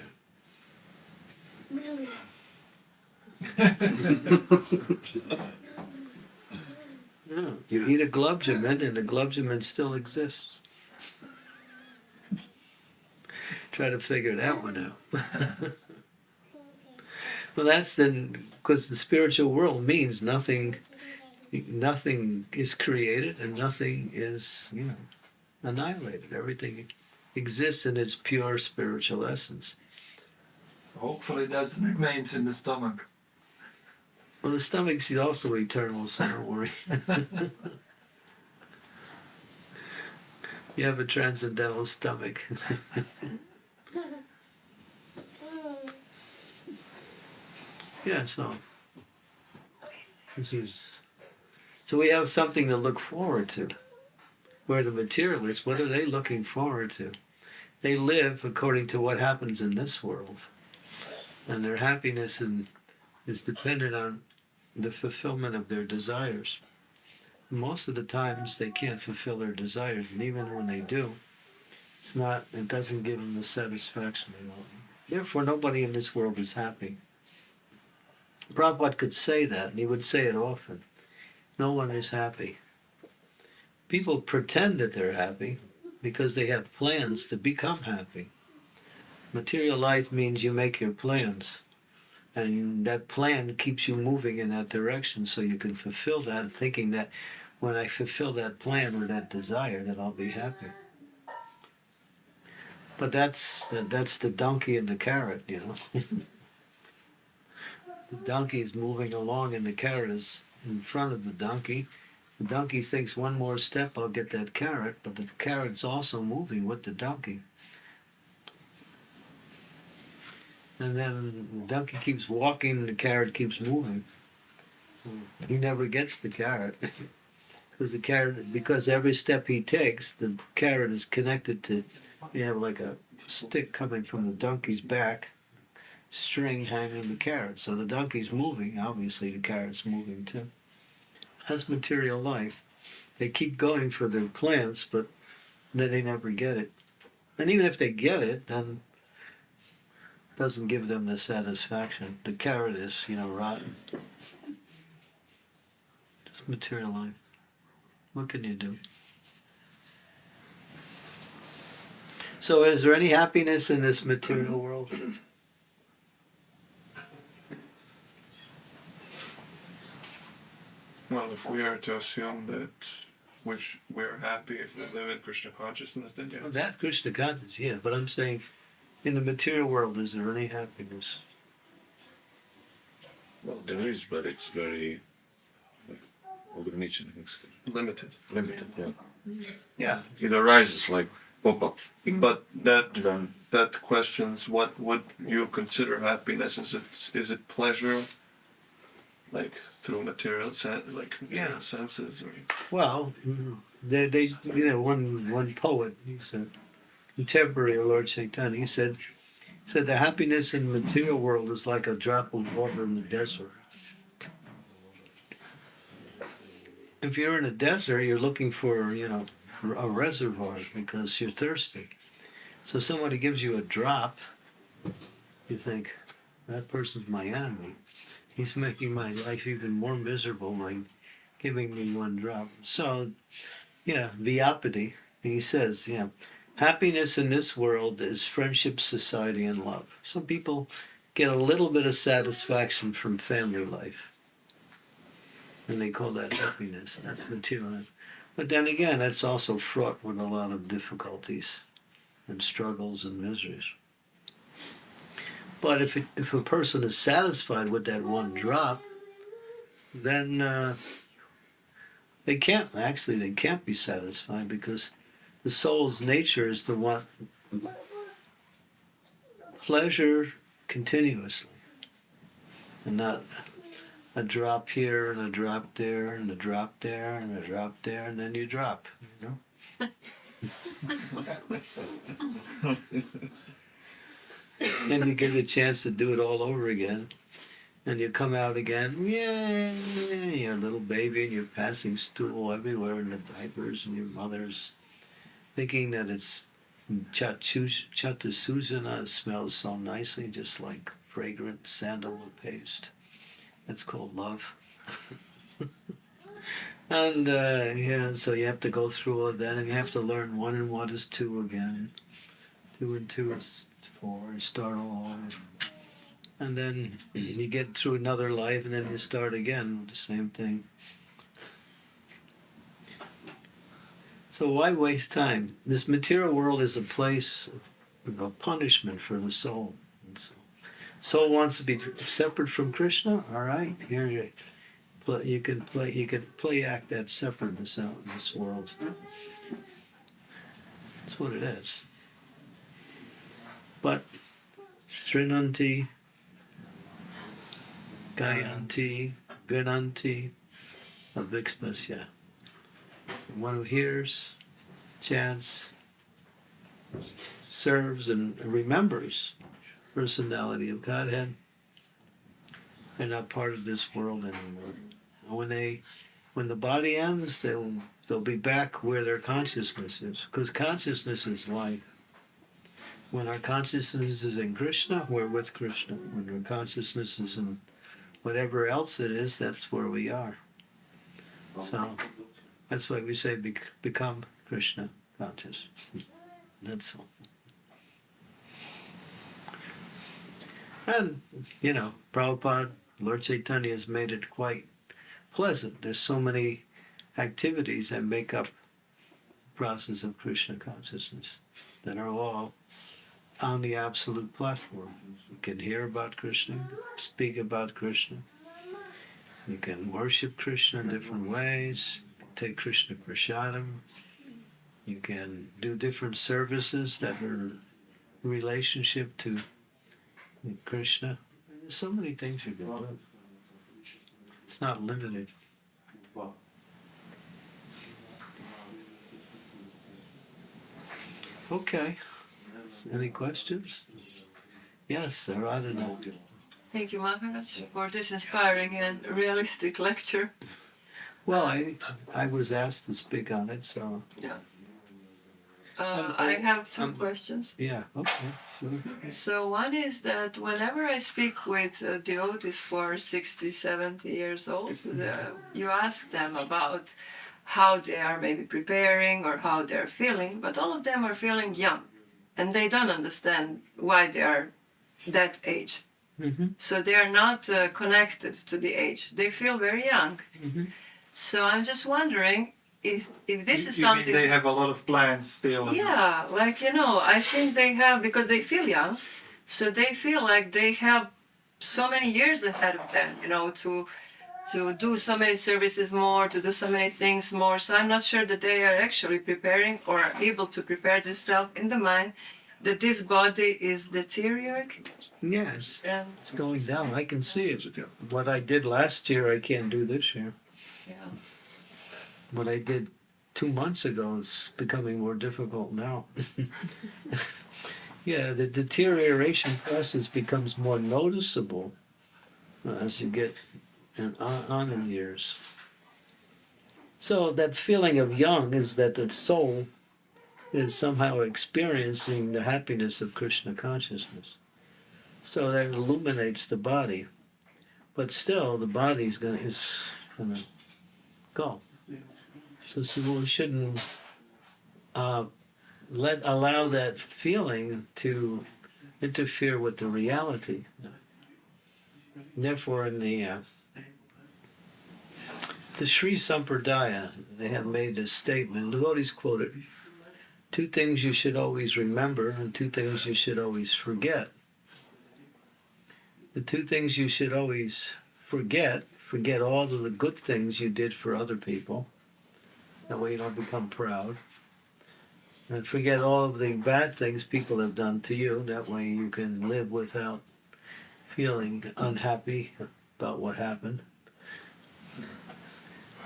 Yeah. You eat a gulabjamun, and the gulabjamun still exists. Try to figure that one out. well, that's then because the spiritual world means nothing. Nothing is created, and nothing is, you know, annihilated. Everything exists in its pure spiritual essence. Hopefully that remains in the stomach. Well, the stomach's also eternal, so don't worry. you have a transcendental stomach. yeah, so this is so we have something to look forward to. Where the materialists, what are they looking forward to? They live according to what happens in this world, and their happiness and is dependent on the fulfillment of their desires. Most of the times they can't fulfill their desires, and even when they do, it's not. It doesn't give them the satisfaction they want. Therefore, nobody in this world is happy. Prabhupada could say that, and he would say it often. No one is happy. People pretend that they're happy because they have plans to become happy. Material life means you make your plans and that plan keeps you moving in that direction so you can fulfill that thinking that when i fulfill that plan or that desire that i'll be happy but that's that's the donkey and the carrot you know the donkey is moving along and the carrot is in front of the donkey the donkey thinks one more step i'll get that carrot but the carrot's also moving with the donkey and then the donkey keeps walking and the carrot keeps moving. He never gets the carrot because the carrot because every step he takes, the carrot is connected to. You have like a stick coming from the donkey's back, string hanging the carrot. So the donkey's moving. Obviously, the carrot's moving too. That's material life. They keep going for their plants, but they never get it. And even if they get it, then it doesn't give them the satisfaction. The carrot is, you know, rotten. Just material life. What can you do? So, is there any happiness in this material world? Well, if we are to assume that which we're happy if we live in Krishna consciousness, then yes. Well, that's Krishna consciousness, yeah. But I'm saying, in the material world, is there any happiness? Well, there is, but it's very ограничен, limited. limited. Yeah. Yeah. It arises like pop up. But that Then that questions what would you consider happiness? Is it is it pleasure, Like through material sen- like Yeah. senses, or Well, they, they, you know, one one poet, he said, contemporary of Lord Chaitanya. He said, he said the happiness in the material world is like a drop of water in the desert. If you're in a desert, you're looking for, you know, a reservoir because you're thirsty. So somebody gives you a drop, you think that person's my enemy. He's making my life even more miserable by giving me one drop. So, yeah, Vidyapati, he says, yeah, happiness in this world is friendship, society, and love. Some people get a little bit of satisfaction from family life. And they call that happiness. That's material. But then again, that's also fraught with a lot of difficulties and struggles and miseries. But if, it, if a person is satisfied with that one drop, then uh, they can't actually they can't be satisfied because the soul's nature is to want pleasure continuously. And not a drop here and a drop there and a drop there and a drop there and then you drop you know and you get a chance to do it all over again and you come out again, yeah, you're a little baby and you're passing stool everywhere in the diapers and your mother's thinking that it's chata Susana smells so nicely, just like fragrant sandalwood paste. That's called love. and uh, yeah, so you have to go through all of that and you have to learn one and one is two again. Two and two is four, start all over and then you get through another life and then you start again with the same thing so why waste time this material world is a place of punishment for the soul so soul wants to be separate from Krishna. All right, here you, play, you can play. You can play act that separateness out in this world. That's what it is. But Srinanti, Gayanti, Vinanti, Avixnasya. One who hears, chants, serves, and remembers personality of Godhead. They're not part of this world anymore. When they, when the body ends, they'll they'll be back where their consciousness is, because consciousness is life. When our consciousness is in Krishna, we're with Krishna. When our consciousness is in whatever else it is, that's where we are. So that's why we say bec- become Krishna conscious. that's all. And, you know, Prabhupada, Lord Chaitanya has made it quite pleasant. There's so many activities that make up the process of Krishna consciousness that are all on the absolute platform. You can hear about Krishna, speak about Krishna. You can worship Krishna in different ways. Take Krishna prasadam. You can do different services that are relationship to Krishna. There's so many things you can do. It's not limited. Okay. Any questions? Yes, Aradhana. Thank you, Maharaj, for this inspiring and realistic lecture. Well, I I was asked to speak on it, so Uh, Um, I have some um, questions. yeah, okay, sure. So, one is that whenever I speak with uh, devotees for 60, 70 years old, uh, you ask them about how they are maybe preparing or how they're feeling, but all of them are feeling young and they don't understand why they are that age. Mhm. So they are not uh, connected to the age. They feel very young. Mhm. So I'm just wondering if if this You- is you mean something. they have a lot of plans still. Yeah, like you know, I think they have because they feel young, so they feel like they have so many years ahead of them, you know, to to do so many services more, to do so many things more. So I'm not sure that they are actually preparing or are able to prepare themselves in the mind that this body is deteriorating. Yeah, it's, And it's going down. I can see it. What I did last year, I can't do this year. yeah, What I did two months ago is becoming more difficult now. yeah, the deterioration process becomes more noticeable as you get in, on, on years. So that feeling of young is that the soul is somehow experiencing the happiness of Krishna consciousness. So that illuminates the body, but still the body's gonna is gonna go. So, so we shouldn't uh, let allow that feeling to interfere with the reality. Therefore, in the uh, the Sri Sampradaya, they have made this statement. Devotees quote it: two things you should always remember, and two things you should always forget. The two things you should always forget: forget all of the good things you did for other people that way you don't become proud. And forget all of the bad things people have done to you. That way you can live without feeling unhappy about what happened.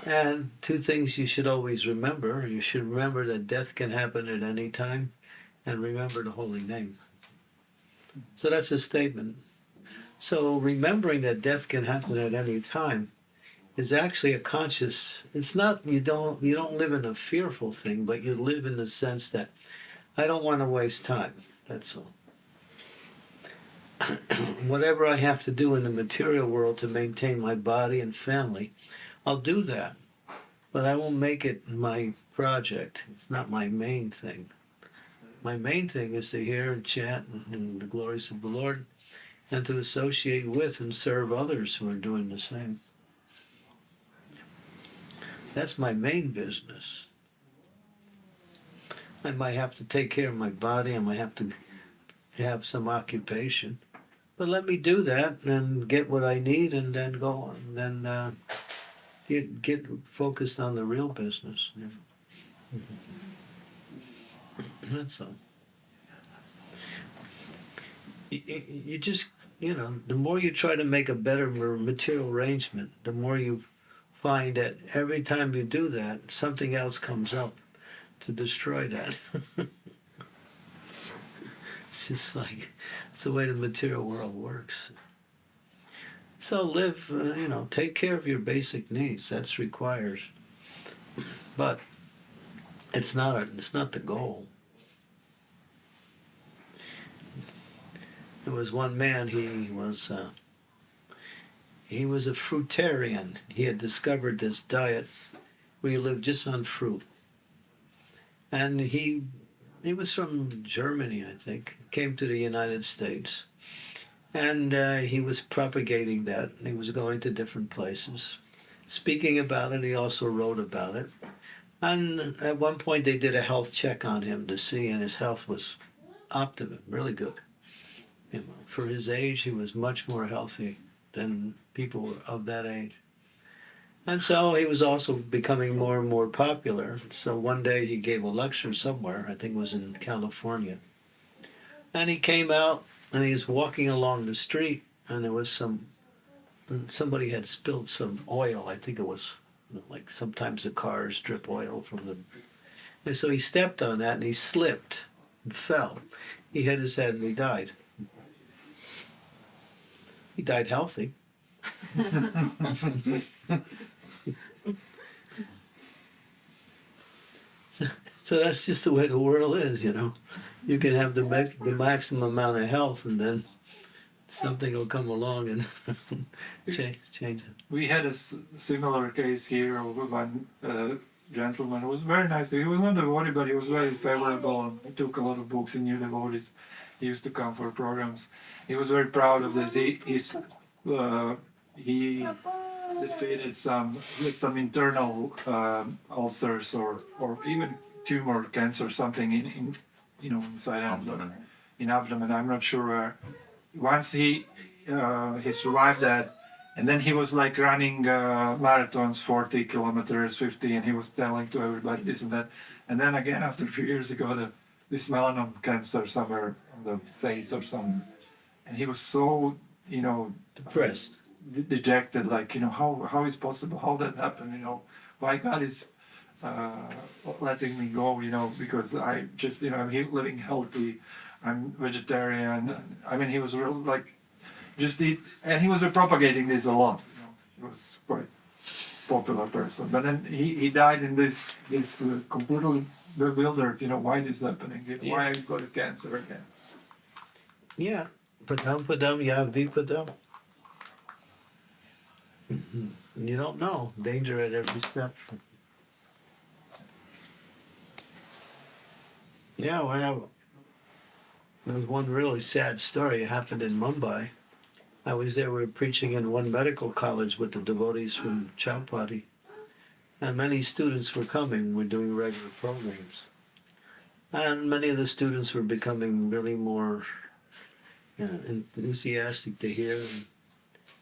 And two things you should always remember. You should remember that death can happen at any time and remember the holy name. So that's a statement. So remembering that death can happen at any time is actually a conscious it's not you don't you don't live in a fearful thing but you live in the sense that i don't want to waste time that's all whatever i have to do in the material world to maintain my body and family i'll do that but i won't make it my project it's not my main thing my main thing is to hear and chant and the glories of the lord and to associate with and serve others who are doing the same that's my main business. I might have to take care of my body. I might have to have some occupation, But let me do that and get what I need and then go on. Then uh, get, get focused on the real business. know. That's all. You- you just, you know, the more you try to make a better material arrangement, the more you find that every time you do that, something else comes up to destroy that. it's just like, it's the way the material world works. So live, uh, you know, take care of your basic needs. That's required. But it's not a, it's not the goal. There was one man. He was uh, he was a fruitarian. He had discovered this diet where you live just on fruit, and he he was from Germany, I think. Came to the United States, and uh, he was propagating that. And he was going to different places, speaking about it. He also wrote about it. And at one point, they did a health check on him to see, and his health was optimum, really good. You know, for his age, he was much more healthy than people of that age. And so he was also becoming more and more popular. So one day he gave a lecture somewhere, I think it was in California. And he came out and he was walking along the street, and there was some, somebody had spilled some oil. I think it was like sometimes the cars drip oil from the. And so he stepped on that and he slipped and fell. He hit his head and he died. He died healthy. so, so that's just the way the world is, you know. You can have the max, the maximum amount of health, and then something will come along and change change it. We had a s- similar case here of one uh, gentleman who was very nice. He was not a devotee, but he was very favorable and he took a lot of books. He knew devotees. He used to come for programs. He was very proud of this. He he's, uh, he defeated some with some internal um, ulcers or or even tumor cancer something in, in you know inside abdomen in abdomen. I'm not sure where. Once he uh, he survived that, and then he was like running uh, marathons, 40 kilometers, 50, and he was telling to everybody this and that. And then again, after a few years, he got a, this melanoma cancer somewhere on the face or something. And he was so, you know, Depressed. de- dejected, like, you know, how, how is possible? How that happened? You know, why God is uh, letting me go, you know, because I just, you know, I'm he- living healthy. I'm vegetarian. I mean, he was real, like, just eat, and he was propagating this a lot. You know, he was quite popular person. But then he, he died in this this uh, completely bewildered. You know, why this happening? Why I got cancer again? Yeah, padam padam yad vipadam. You don't know. Danger at every step. Yeah, have. There was one really sad story. It happened in Mumbai. I was there. We were preaching in one medical college with the devotees from Chowpatty, and many students were coming. We're doing regular programs, and many of the students were becoming really more yeah, enthusiastic to hear and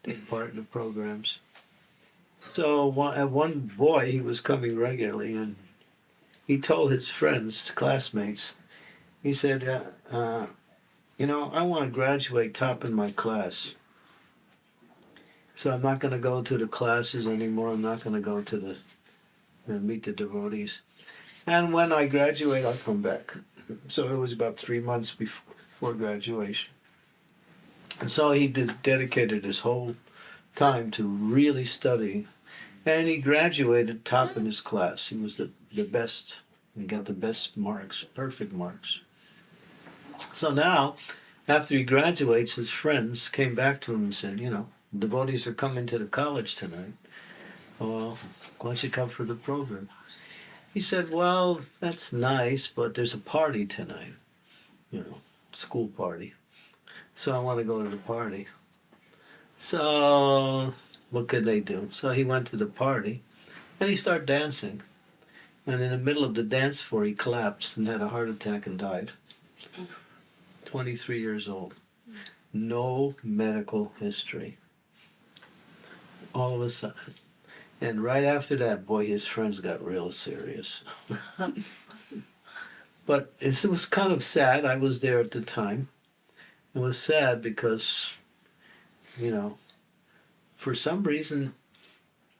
take part in the programs. So one, one boy, he was coming regularly, and he told his friends, classmates, he said, uh, uh, "You know, I want to graduate top in my class. So I'm not going to go to the classes anymore. I'm not going to go to the uh, meet the devotees. And when I graduate, I'll come back." So it was about three months before, before graduation. And so he dedicated his whole time to really study. And he graduated top in his class. He was the, the best and got the best marks, perfect marks. So now, after he graduates, his friends came back to him and said, You know, devotees are coming to the college tonight. Well, why don't you come for the program? He said, Well, that's nice, but there's a party tonight, you know, school party. So I want to go to the party. So what could they do? So he went to the party and he started dancing. And in the middle of the dance floor, he collapsed and had a heart attack and died. 23 years old. no medical history. All of a sudden. And right after that, boy, his friends got real serious. but it was kind of sad. I was there at the time. It was sad because, you know, for some reason,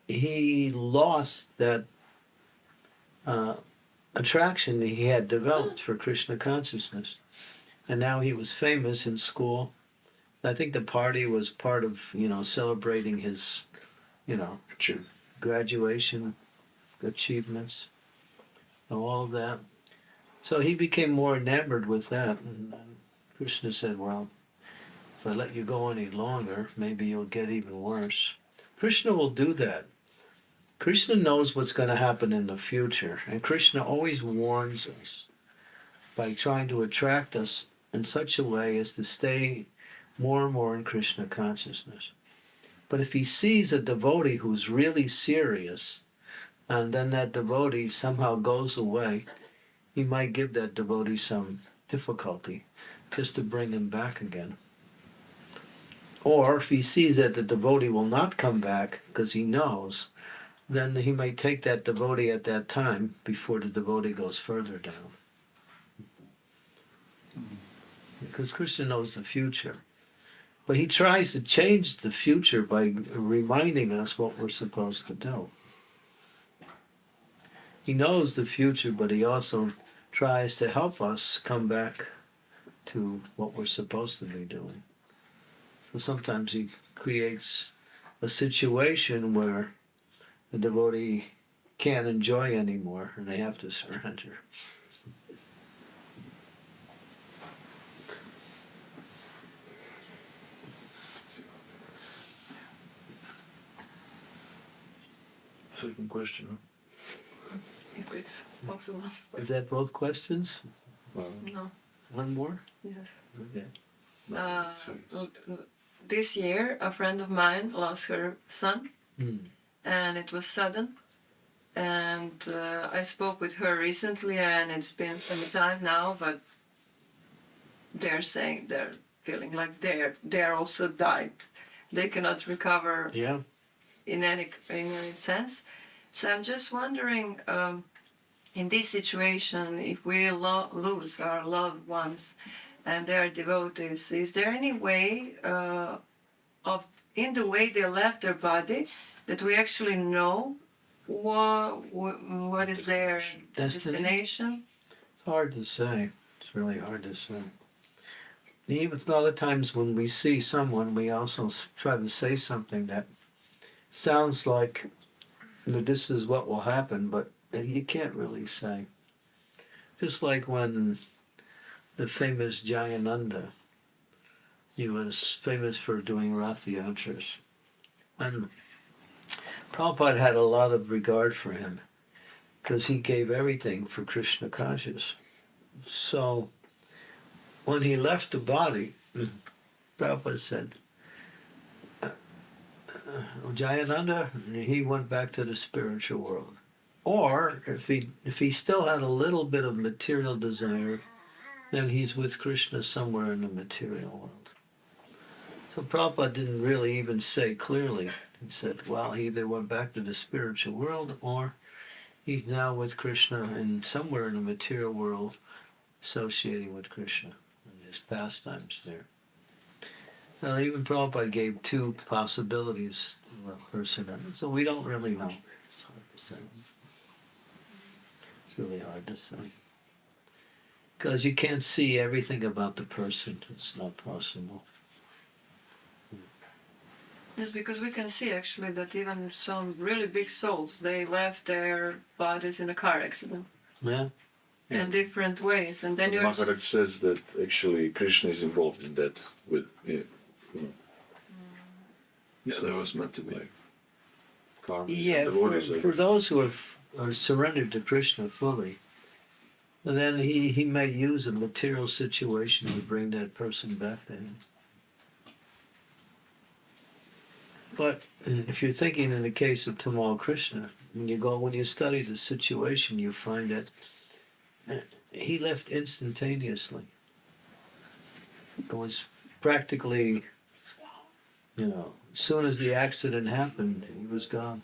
he lost that uh, attraction he had developed for Krishna consciousness. And now he was famous in school. I think the party was part of, you know, celebrating his, you know, graduation achievements, all of that. So he became more enamored with that. And Krishna said, Well, if I let you go any longer, maybe you'll get even worse. Krishna will do that. Krishna knows what's going to happen in the future, and Krishna always warns us by trying to attract us in such a way as to stay more and more in Krishna consciousness. But if he sees a devotee who's really serious, and then that devotee somehow goes away, he might give that devotee some difficulty just to bring him back again. Or if he sees that the devotee will not come back because he knows, then he may take that devotee at that time before the devotee goes further down. Because Krishna knows the future. But he tries to change the future by reminding us what we're supposed to do. He knows the future, but he also tries to help us come back to what we're supposed to be doing. So sometimes he creates a situation where the devotee can't enjoy anymore and they have to surrender. Second question. If it's possible. Is that both questions? Well, No. One more? Yes. Okay. Uh, sorry. l- l- this year, a friend of mine lost her son, Hmm. And it was sudden. And uh, I spoke with her recently, and it's been some time now, but they're saying they're feeling like they're they're also died. They cannot recover Yeah. in any in any sense. So I'm just wondering, um, in this situation, if we lo- lose our loved ones and they are devotees, is there any way uh, of in the way they left their body that we actually know what what is their Destiny? destination? It's hard to say. It's really hard to say. Even a lot of times when we see someone, we also try to say something that sounds like that this is what will happen, but you can't really say. Just like when the famous Jayananda, he was famous for doing Rath. And Prabhupada had a lot of regard for him because he gave everything for Krishna conscious. So when he left the body, Prabhupada said, uh, uh, Jayananda, he went back to the spiritual world. Or if he if he still had a little bit of material desire, then he's with Krishna somewhere in the material world. So Prabhupada didn't really even say clearly. He said, well, he either went back to the spiritual world or he's now with Krishna and somewhere in the material world associating with Krishna and his pastimes there. Now, even Prabhupada gave two possibilities to a person, so we don't really know. It's hard to say. It's really hard to say. Because you can't see everything about the person. It's not possible. Yes, because we can see actually that even some really big souls they left their bodies in a car accident Yeah? Yeah. in different ways, and then you're Maharaj says that actually Krishna is involved in that with yeah, Yeah, that was meant to be. like Yeah, and for, for those who have are surrendered to Krishna fully, then he, he may use a material situation to bring that person back to him. But if you're thinking in the case of Tamal Krishna, when you go when you study the situation, you find that he left instantaneously. It was practically, you know, as soon as the accident happened, he was gone.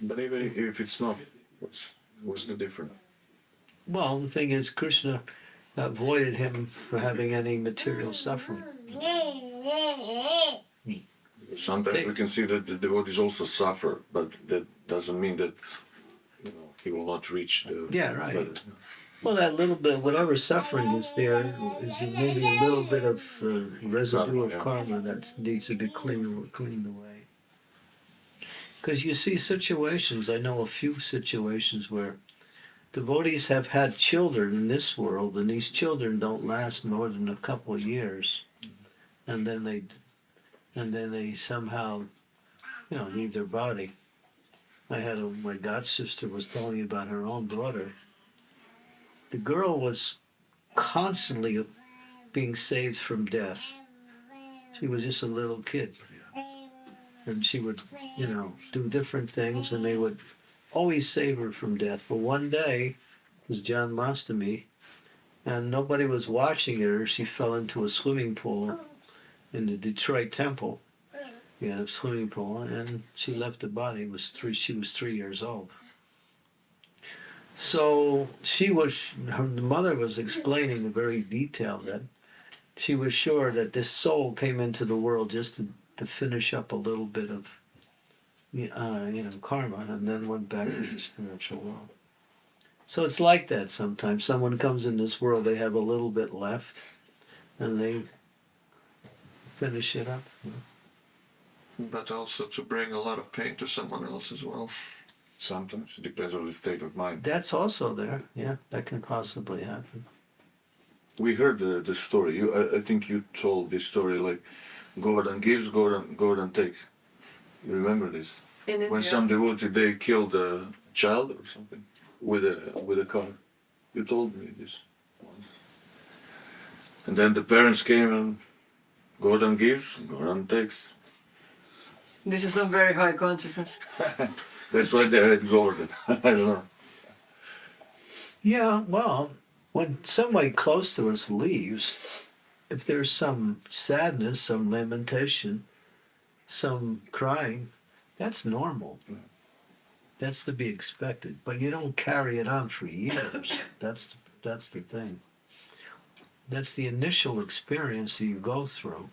But even if it's not, what's what's the difference? Well, the thing is, Krishna avoided him from having any material suffering. Sometimes we can see that the devotees also suffer, but that doesn't mean that you know he will not reach the. Yeah, right. but- Well, that little bit, whatever suffering is there, is maybe a little bit of uh, residue of Yeah. karma that needs to be cleaned, cleaned away. Because you see situations, I know a few situations where devotees have had children in this world, and these children don't last more than a couple of years, and then they, and then they somehow, you know, leave their body. I had a, my god sister was telling me about her own daughter the girl was constantly being saved from death. She was just a little kid. And she would, you know, do different things and they would always save her from death. But one day, it was Janmashtami, and nobody was watching her. She fell into a swimming pool in the Detroit Temple. We had a swimming pool, and she left the body. It was three. She was three years old. So she was, her mother was explaining in very detail that she was sure that this soul came into the world just to, to finish up a little bit of, uh, you know, karma and then went back to the spiritual world. So it's like that sometimes. Someone comes in this world, they have a little bit left and they finish it up. But also to bring a lot of pain to someone else as well. Sometimes it depends on the state of mind. That's also there. Yeah, that can possibly happen. We heard the, the story. You, I, I think you told this story like Gordon gives, Gordon Gordon takes. You remember this? In India. When some devotee they killed a child or something with a with a car. You told me this once. And then the parents came and Gordon gives, Gordon takes. This is some very high consciousness. That's why they had Gordon. I don't know. Yeah, well, when somebody close to us leaves, if there's some sadness, some lamentation, some crying, that's normal. That's to be expected. But you don't carry it on for years. That's that's the thing. That's the initial experience that you go through.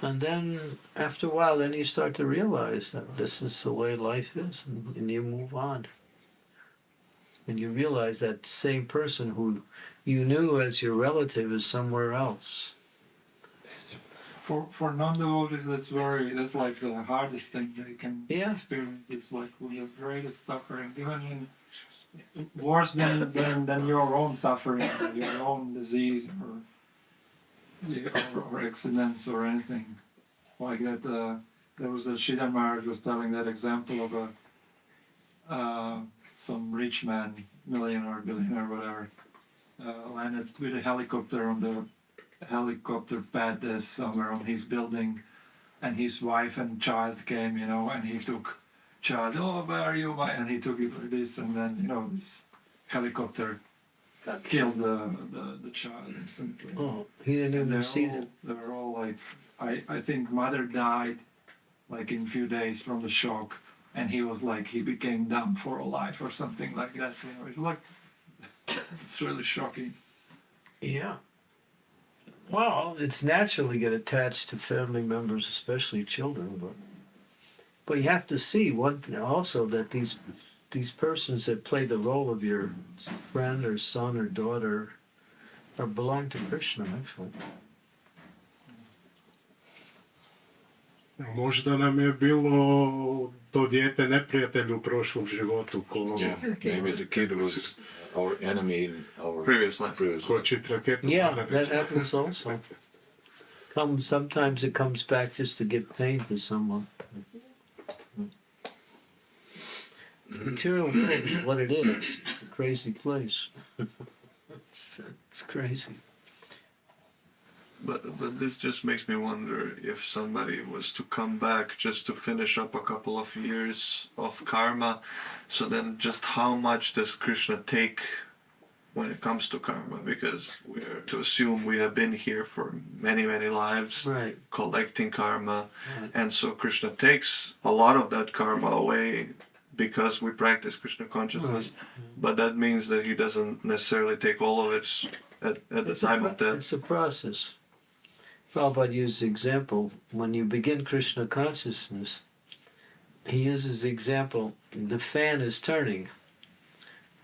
And then after a while, then you start to realize that this is the way life is, and, and you move on and you realize that same person who you knew as your relative is somewhere else. For for non-devotees, that's very that's like the hardest thing they can Yeah. experience. It's like the greatest suffering, even in worse than, than than your own suffering, or your own disease, or or, or accidents or anything like that. Uh, there was a Shida Maharaj was telling that example of a uh, some rich man, millionaire, billionaire, whatever, uh, landed with a helicopter on the helicopter pad somewhere on his building, and his wife and child came, you know, and he took child, oh, where are you, my? And he took it like this, and then you know this helicopter killed the the, the child instantly. Oh, he didn't And even see all, it. they were all like, I, I think mother died like in few days from the shock, and he was like, he became dumb for a life or something like that. You know, it's like, it's really shocking. Yeah. Well, it's natural to get attached to family members, especially children, but but you have to see one also that these these persons that play the role of your friend or son or daughter are belong to Krishna actually. Možda nam je bilo to dijete neprijatelj u prošlom životu ko, Yeah, maybe the kid was our enemy in our Previous life. previous life. Yeah, that happens also. Come sometimes it comes back just to give pain to someone. The material world is what it is. It's a crazy place. It's, it's crazy. But but this just makes me wonder if somebody was to come back just to finish up a couple of years of karma, so then just how much does Krishna take when it comes to karma because we're to assume we have been here for many many lives Right. collecting karma Right. and so krishna takes a lot of that karma away because we practice krishna consciousness but that means that he doesn't necessarily take all of it at, at the It's time of death it's a process. Prabhupada used the example when you begin Krishna consciousness, he uses the example the fan is turning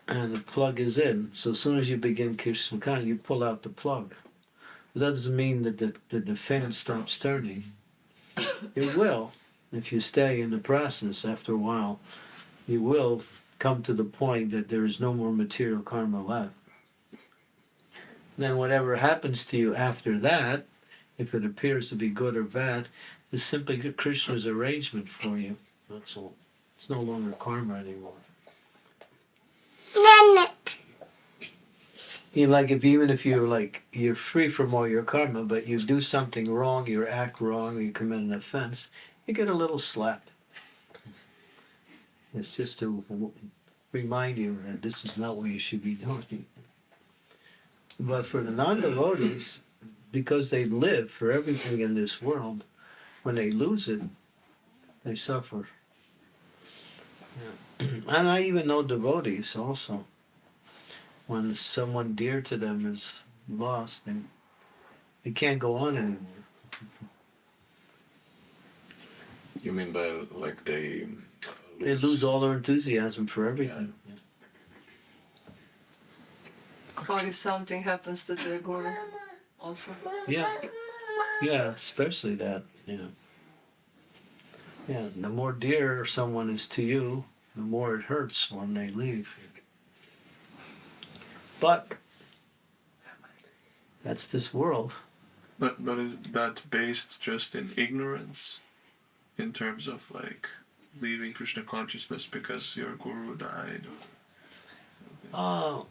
and the plug is in. So as soon as you begin Krishna consciousness, you pull out the plug. But that doesn't mean that the, that the fan stops turning. It will if you stay in the process after a while. You will come to the point that there is no more material karma left then whatever happens to you after that, if it appears to be good or bad, is simply Krishna's arrangement for you. That's all. It's no longer karma anymore. You know, like if even if you're like you're free from all your karma, but you do something wrong, you act wrong, you commit an offense, you get a little slap. It's just to remind you that this is not what you should be doing. But for the non devotees, because they live for everything in this world, when they lose it, they suffer. Yeah. And I even know devotees also. When someone dear to them is lost, they, they can't go on anymore. You mean by like they? They lose all their enthusiasm for everything. Or if something happens to the guru, also. Yeah, yeah, especially that. Yeah, yeah. The more dear someone is to you, the more it hurts when they leave. But that's this world. But but is that based just in ignorance, in terms of like leaving Krishna consciousness because your guru died? Uh,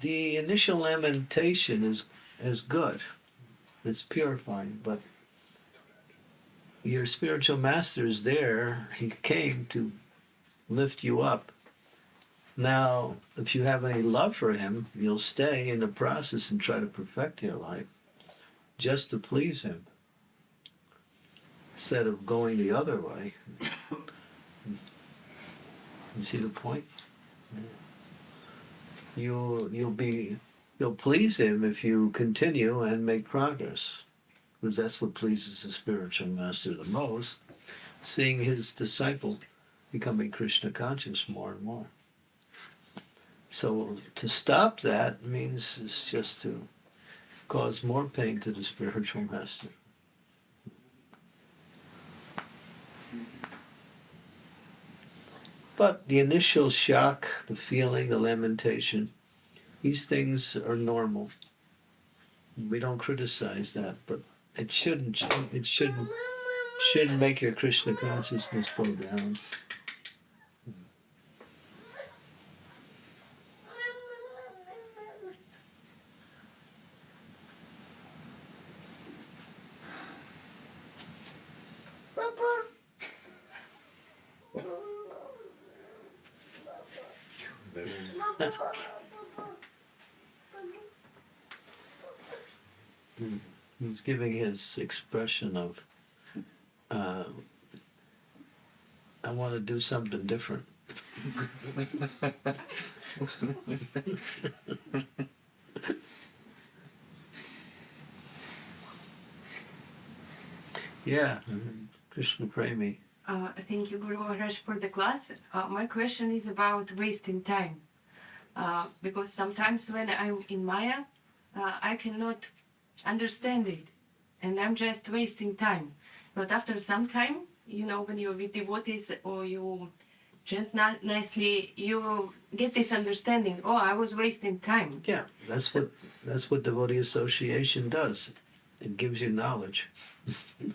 the initial lamentation is is good. It's purifying, but your spiritual master is there. He came to lift you up. Now, if you have any love for him, you'll stay in the process and try to perfect your life just to please him instead of going the other way. You see the point? you you'll be you'll please him if you continue and make progress. Because that's what pleases the spiritual master the most. Seeing his disciple becoming krishna conscious more and more. So to stop that means is just to cause more pain to the spiritual master But the initial shock, the feeling, the lamentation, these things are normal. We don't criticize that, but it shouldn't. It shouldn't. Shouldn't make your Krishna consciousness go down. He's giving his expression of, uh, I want to do something different. yeah, Krishna Premi. Uh, thank you, Guru Maharaj, for the class. Uh, my question is about wasting time. Uh, because sometimes when I'm in Maya, uh, I cannot understand it. And I'm just wasting time. But after some time, you know, when you're with devotees or you chant nicely, you get this understanding. Oh, I was wasting time. Yeah, that's what that's what devotee association does. It gives you knowledge.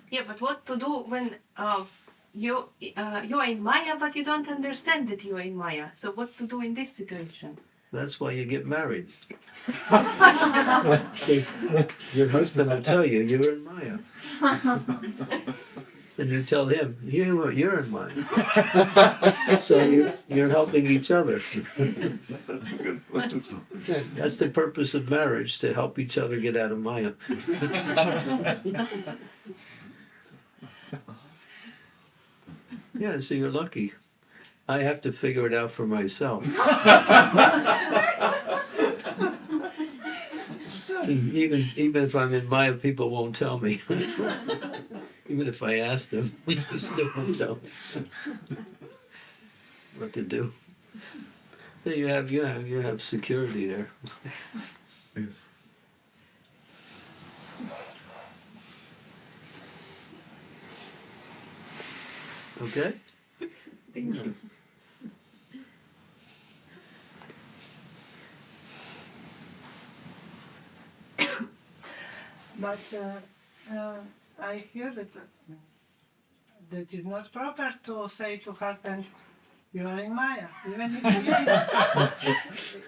Yeah, but what to do when uh, you uh, you are in Maya, but you don't understand that you are in Maya? So what to do in this situation? That's why you get married. your husband will tell you you're in Maya. And you tell him, you, you're in Maya. so you're, you're helping each other. That's the purpose of marriage, to help each other get out of Maya. yeah, so you're lucky. I have to figure it out for myself. even even if I'm in Maya, people won't tell me. even if I ask them, they still won't tell me what to do. So you have you have you have security there. Yes. Okay. But uh, uh, I hear that uh, that is not proper to say to husband, you are in Maya. Even if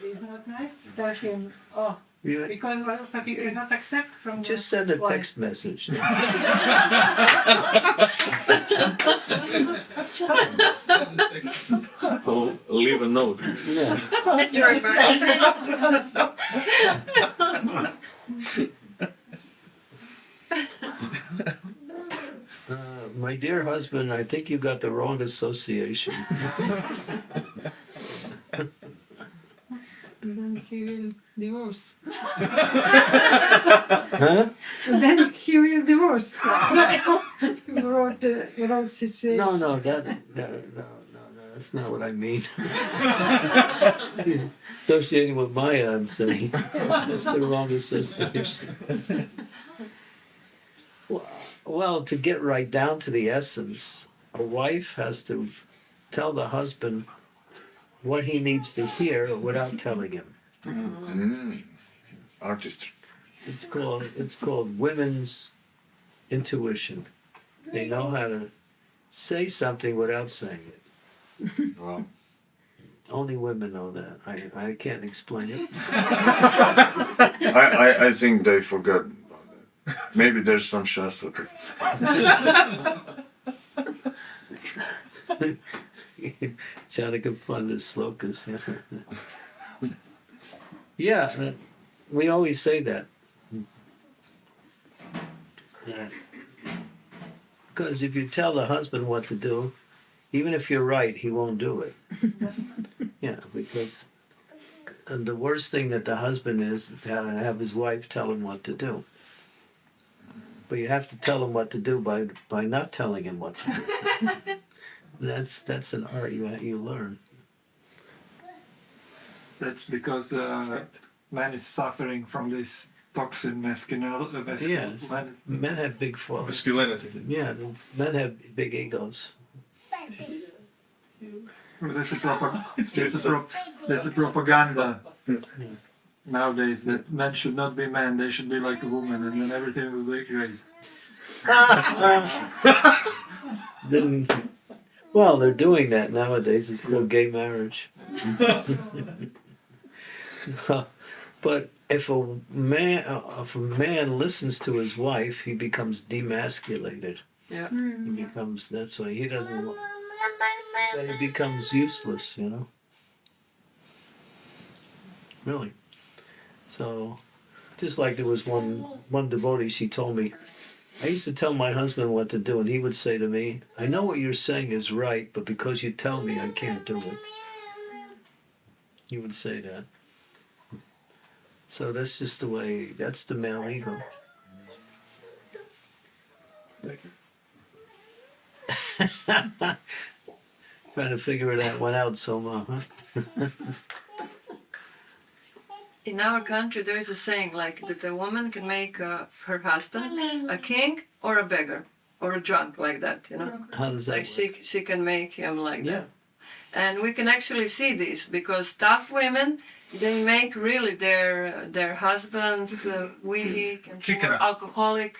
he is not nice, tell him, oh, You because also he cannot accept from just the send a wife. text message. Or leave a note. Yeah. You're right. Uh, my dear husband, I think you got the wrong association. Then he will divorce. huh? then he will divorce. you wrote the wrong situation. Uh, no, no, that, that no, no, no, that's not what I mean. Associating with Maya, I'm saying. That's the wrong association. Well, to get right down to the essence, a wife has to tell the husband what he needs to hear without telling him. Mm. Artistry. It's called it's called women's intuition. They know how to say something without saying it. Wow. Only women know that. I, I can't explain it. I, I, I think they forgot. Maybe there's some Shastra. Chanakya Pandit slokas. Yeah. yeah, uh, we always say that. Because if you tell the husband what to do, even if you're right, he won't do it. yeah, because and the worst thing that the husband is to have his wife tell him what to do. But you have to tell him what to do by by not telling him what to do. that's that's an art you you learn. That's because uh, man is suffering from this toxin masculinity. Uh, Yes. man- Men have big flaws. Masculinity. Yeah, men have big egos. That's a, propag- that's, a pro- that's a propaganda nowadays that men should not be men, they should be like a woman, and then everything will be great. Then, well, they're doing that nowadays. It's called gay marriage. but if a man, uh, if a man listens to his wife, he becomes demasculated. Yeah. He becomes. That's why he doesn't. wa- Then he becomes useless. You know. Really. So, just like there was one one devotee, she told me. I used to tell my husband what to do, and he would say to me, I know what you're saying is right, but because you tell me, I can't do it. He would say that. So that's just the way, that's the male ego. Trying to figure that one out, Soma, huh? In our country, there is a saying like that a woman can make uh, her husband a king or a beggar or a drunk, like that, you know. How does that Like work? she she can make him like Yeah. that. And we can actually see this because tough women they make really their their husbands uh, weak and poor, alcoholic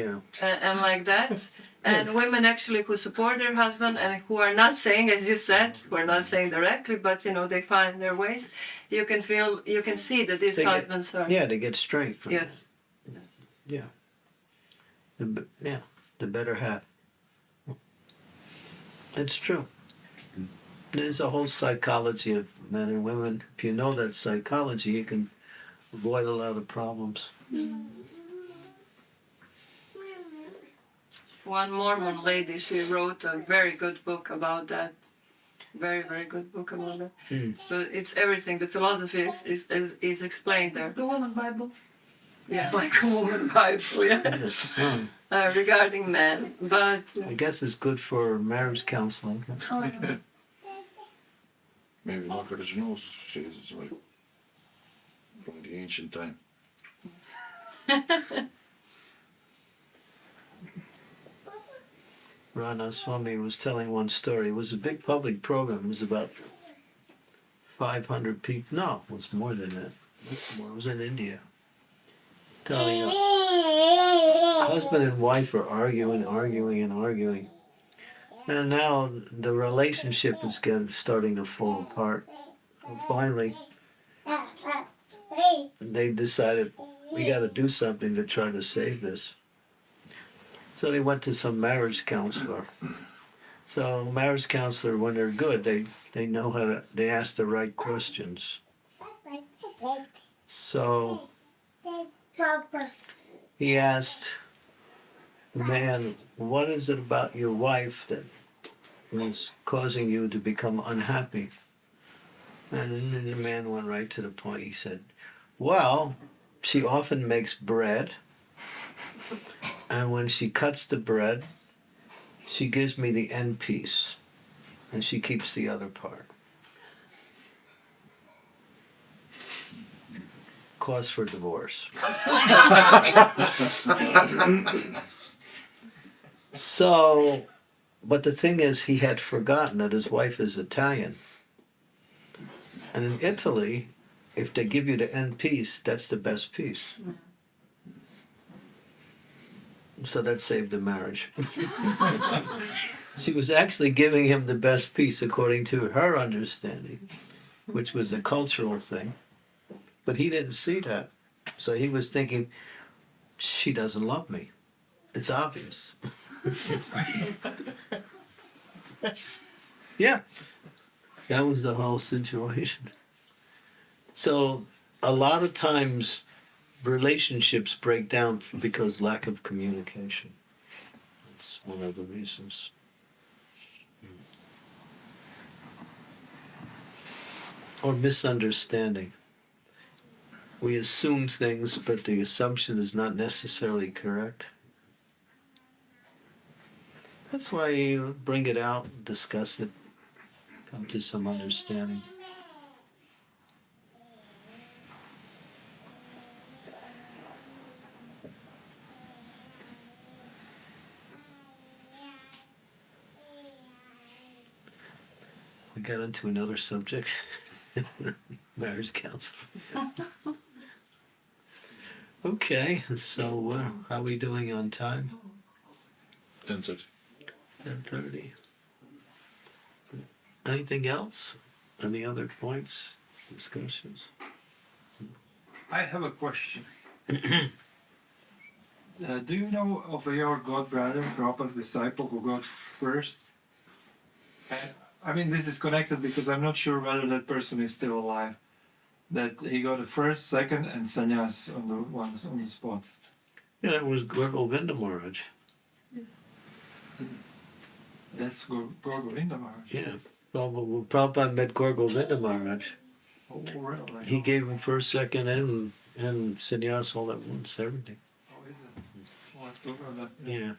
Yeah. and, and like that. And women actually who support their husband and who are not saying, as you said, who are not saying directly, but you know they find their ways. You can feel, you can see that these They get- husbands are. Yeah, they get straight from Yes. Yeah. The, yeah, the better half. It's true. There's a whole psychology of men and women. If you know that psychology, you can avoid a lot of problems. Mm-hmm. One Mormon lady, she wrote a very good book about that. Very, very good book about that. Mm. So it's everything. The philosophy is, is, is, is explained there. The woman Bible. Yeah, like a woman Bible. Yeah. Hmm. Uh, regarding men, but uh, I guess it's good for marriage counseling. Maybe Margaret knows she's like from the ancient time. Rana Swami was telling one story. It was a big public program. It was about 500 people. No, it was more than that. It was in India. Telling a husband and wife are arguing, arguing, and arguing. And now the relationship is getting starting to fall apart. And finally, they decided we got to do something to try to save this. So they went to some marriage counselor. So marriage counselor, when they're good, they they know how to. They ask the right questions. So he asked the man, "What is it about your wife that is causing you to become unhappy?" And the man went right to the point. He said, "Well, she often makes bread." And when she cuts the bread, she gives me the end piece and she keeps the other part. Cause for divorce. so, but the thing is, he had forgotten that his wife is Italian. And in Italy, if they give you the end piece, that's the best piece. So that saved the marriage. she was actually giving him the best piece according to her understanding, which was a cultural thing. But he didn't see that. So he was thinking, she doesn't love me. It's obvious. yeah. That was the whole situation. So a lot of times relationships break down because lack of communication. That's one of the reasons. Hmm. Or misunderstanding. We assume things, but the assumption is not necessarily correct. That's why you bring it out, discuss it, come to some understanding. Got into another subject marriage counseling. okay, so uh, how are we doing on time? Ten thirty. 10:30. Anything else? Any other points, discussions? I have a question. uh, do you know of your god brother, Prabhupada's disciple, who got first? I mean, this is connected because I'm not sure whether that person is still alive. That he got a first, second, and sannyas on the ones on the spot. Yeah, that was Gour Govinda Maharaj. That's Gor- Gour Govinda Maharaj. Yeah. Prabhupada, Prabhupada met Gour Govinda Maharaj. Oh, really? He gave him first, second, and and sannyas all at once, everything. Oh, is it? I forgot. Yeah.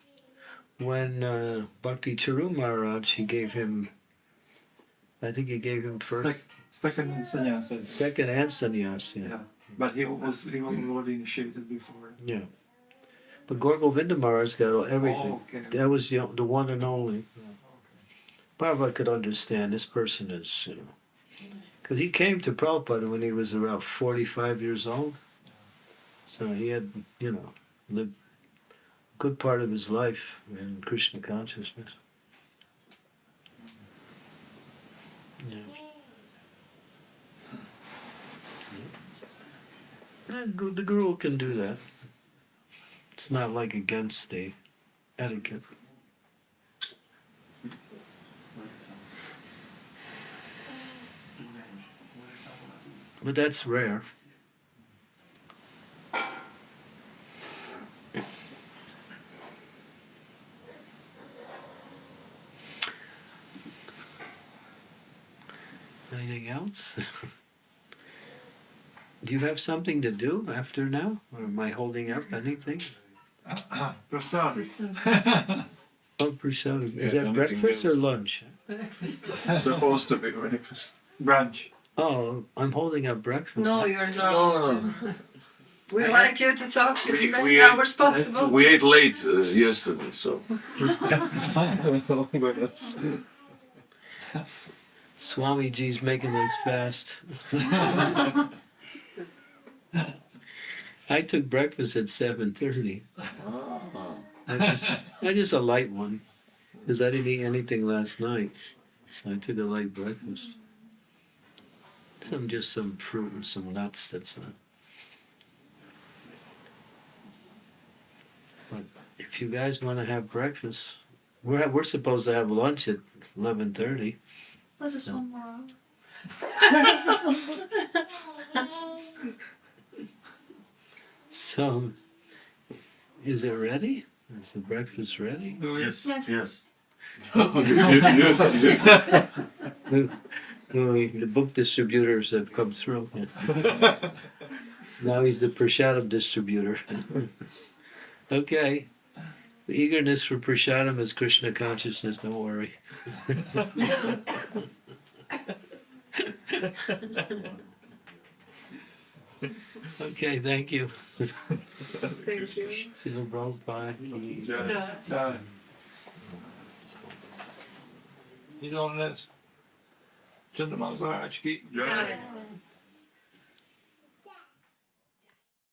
When uh, Bhakti Charu Maharaj, he gave him, I think he gave him first, Sec- second sannyas. I second, and sannyas. Yeah. Yeah. But he was he was already initiated before. Yeah. But Gour Govinda Maharaj got all- everything. Oh, okay. That was the, the one and only. Prabhupada could understand this person is, you know. Because he came to Prabhupada when he was around 45 years old. So he had, you know, lived a good part of his life in Krishna consciousness. Yeah. yeah. The girl can do that. It's not like against the etiquette. But that's rare. Anything else? do you have something to do after now? Or am I holding up anything? Prasad. Oh, Prashad. Is Yeah, that anything breakfast or lunch? Breakfast. Supposed to be breakfast. Brunch. Oh, I'm holding up breakfast. No, you're not. No, no. We like you to talk as We, many we, hours ate, possible. we ate late uh, yesterday, so Swamiji's making us fast. I took breakfast at seven thirty. Oh. I just, I just a light one, because I didn't eat anything last night, so I took a light breakfast. Some just some fruit and some nuts. That's not. But if you guys want to have breakfast, we're we're supposed to have lunch at eleven thirty. This is No. one more. So, is it ready? Is the breakfast ready? Oh, yes. Yes. you, you, you, Well, the book distributors have come through. now he's the Prashadam distributor. okay. The eagerness for Prashadam is Krishna consciousness, don't worry. okay, thank you. Thank you. See you, bros. Bye. Done. you know this. Gentleman's Maharaj ki. Yeah.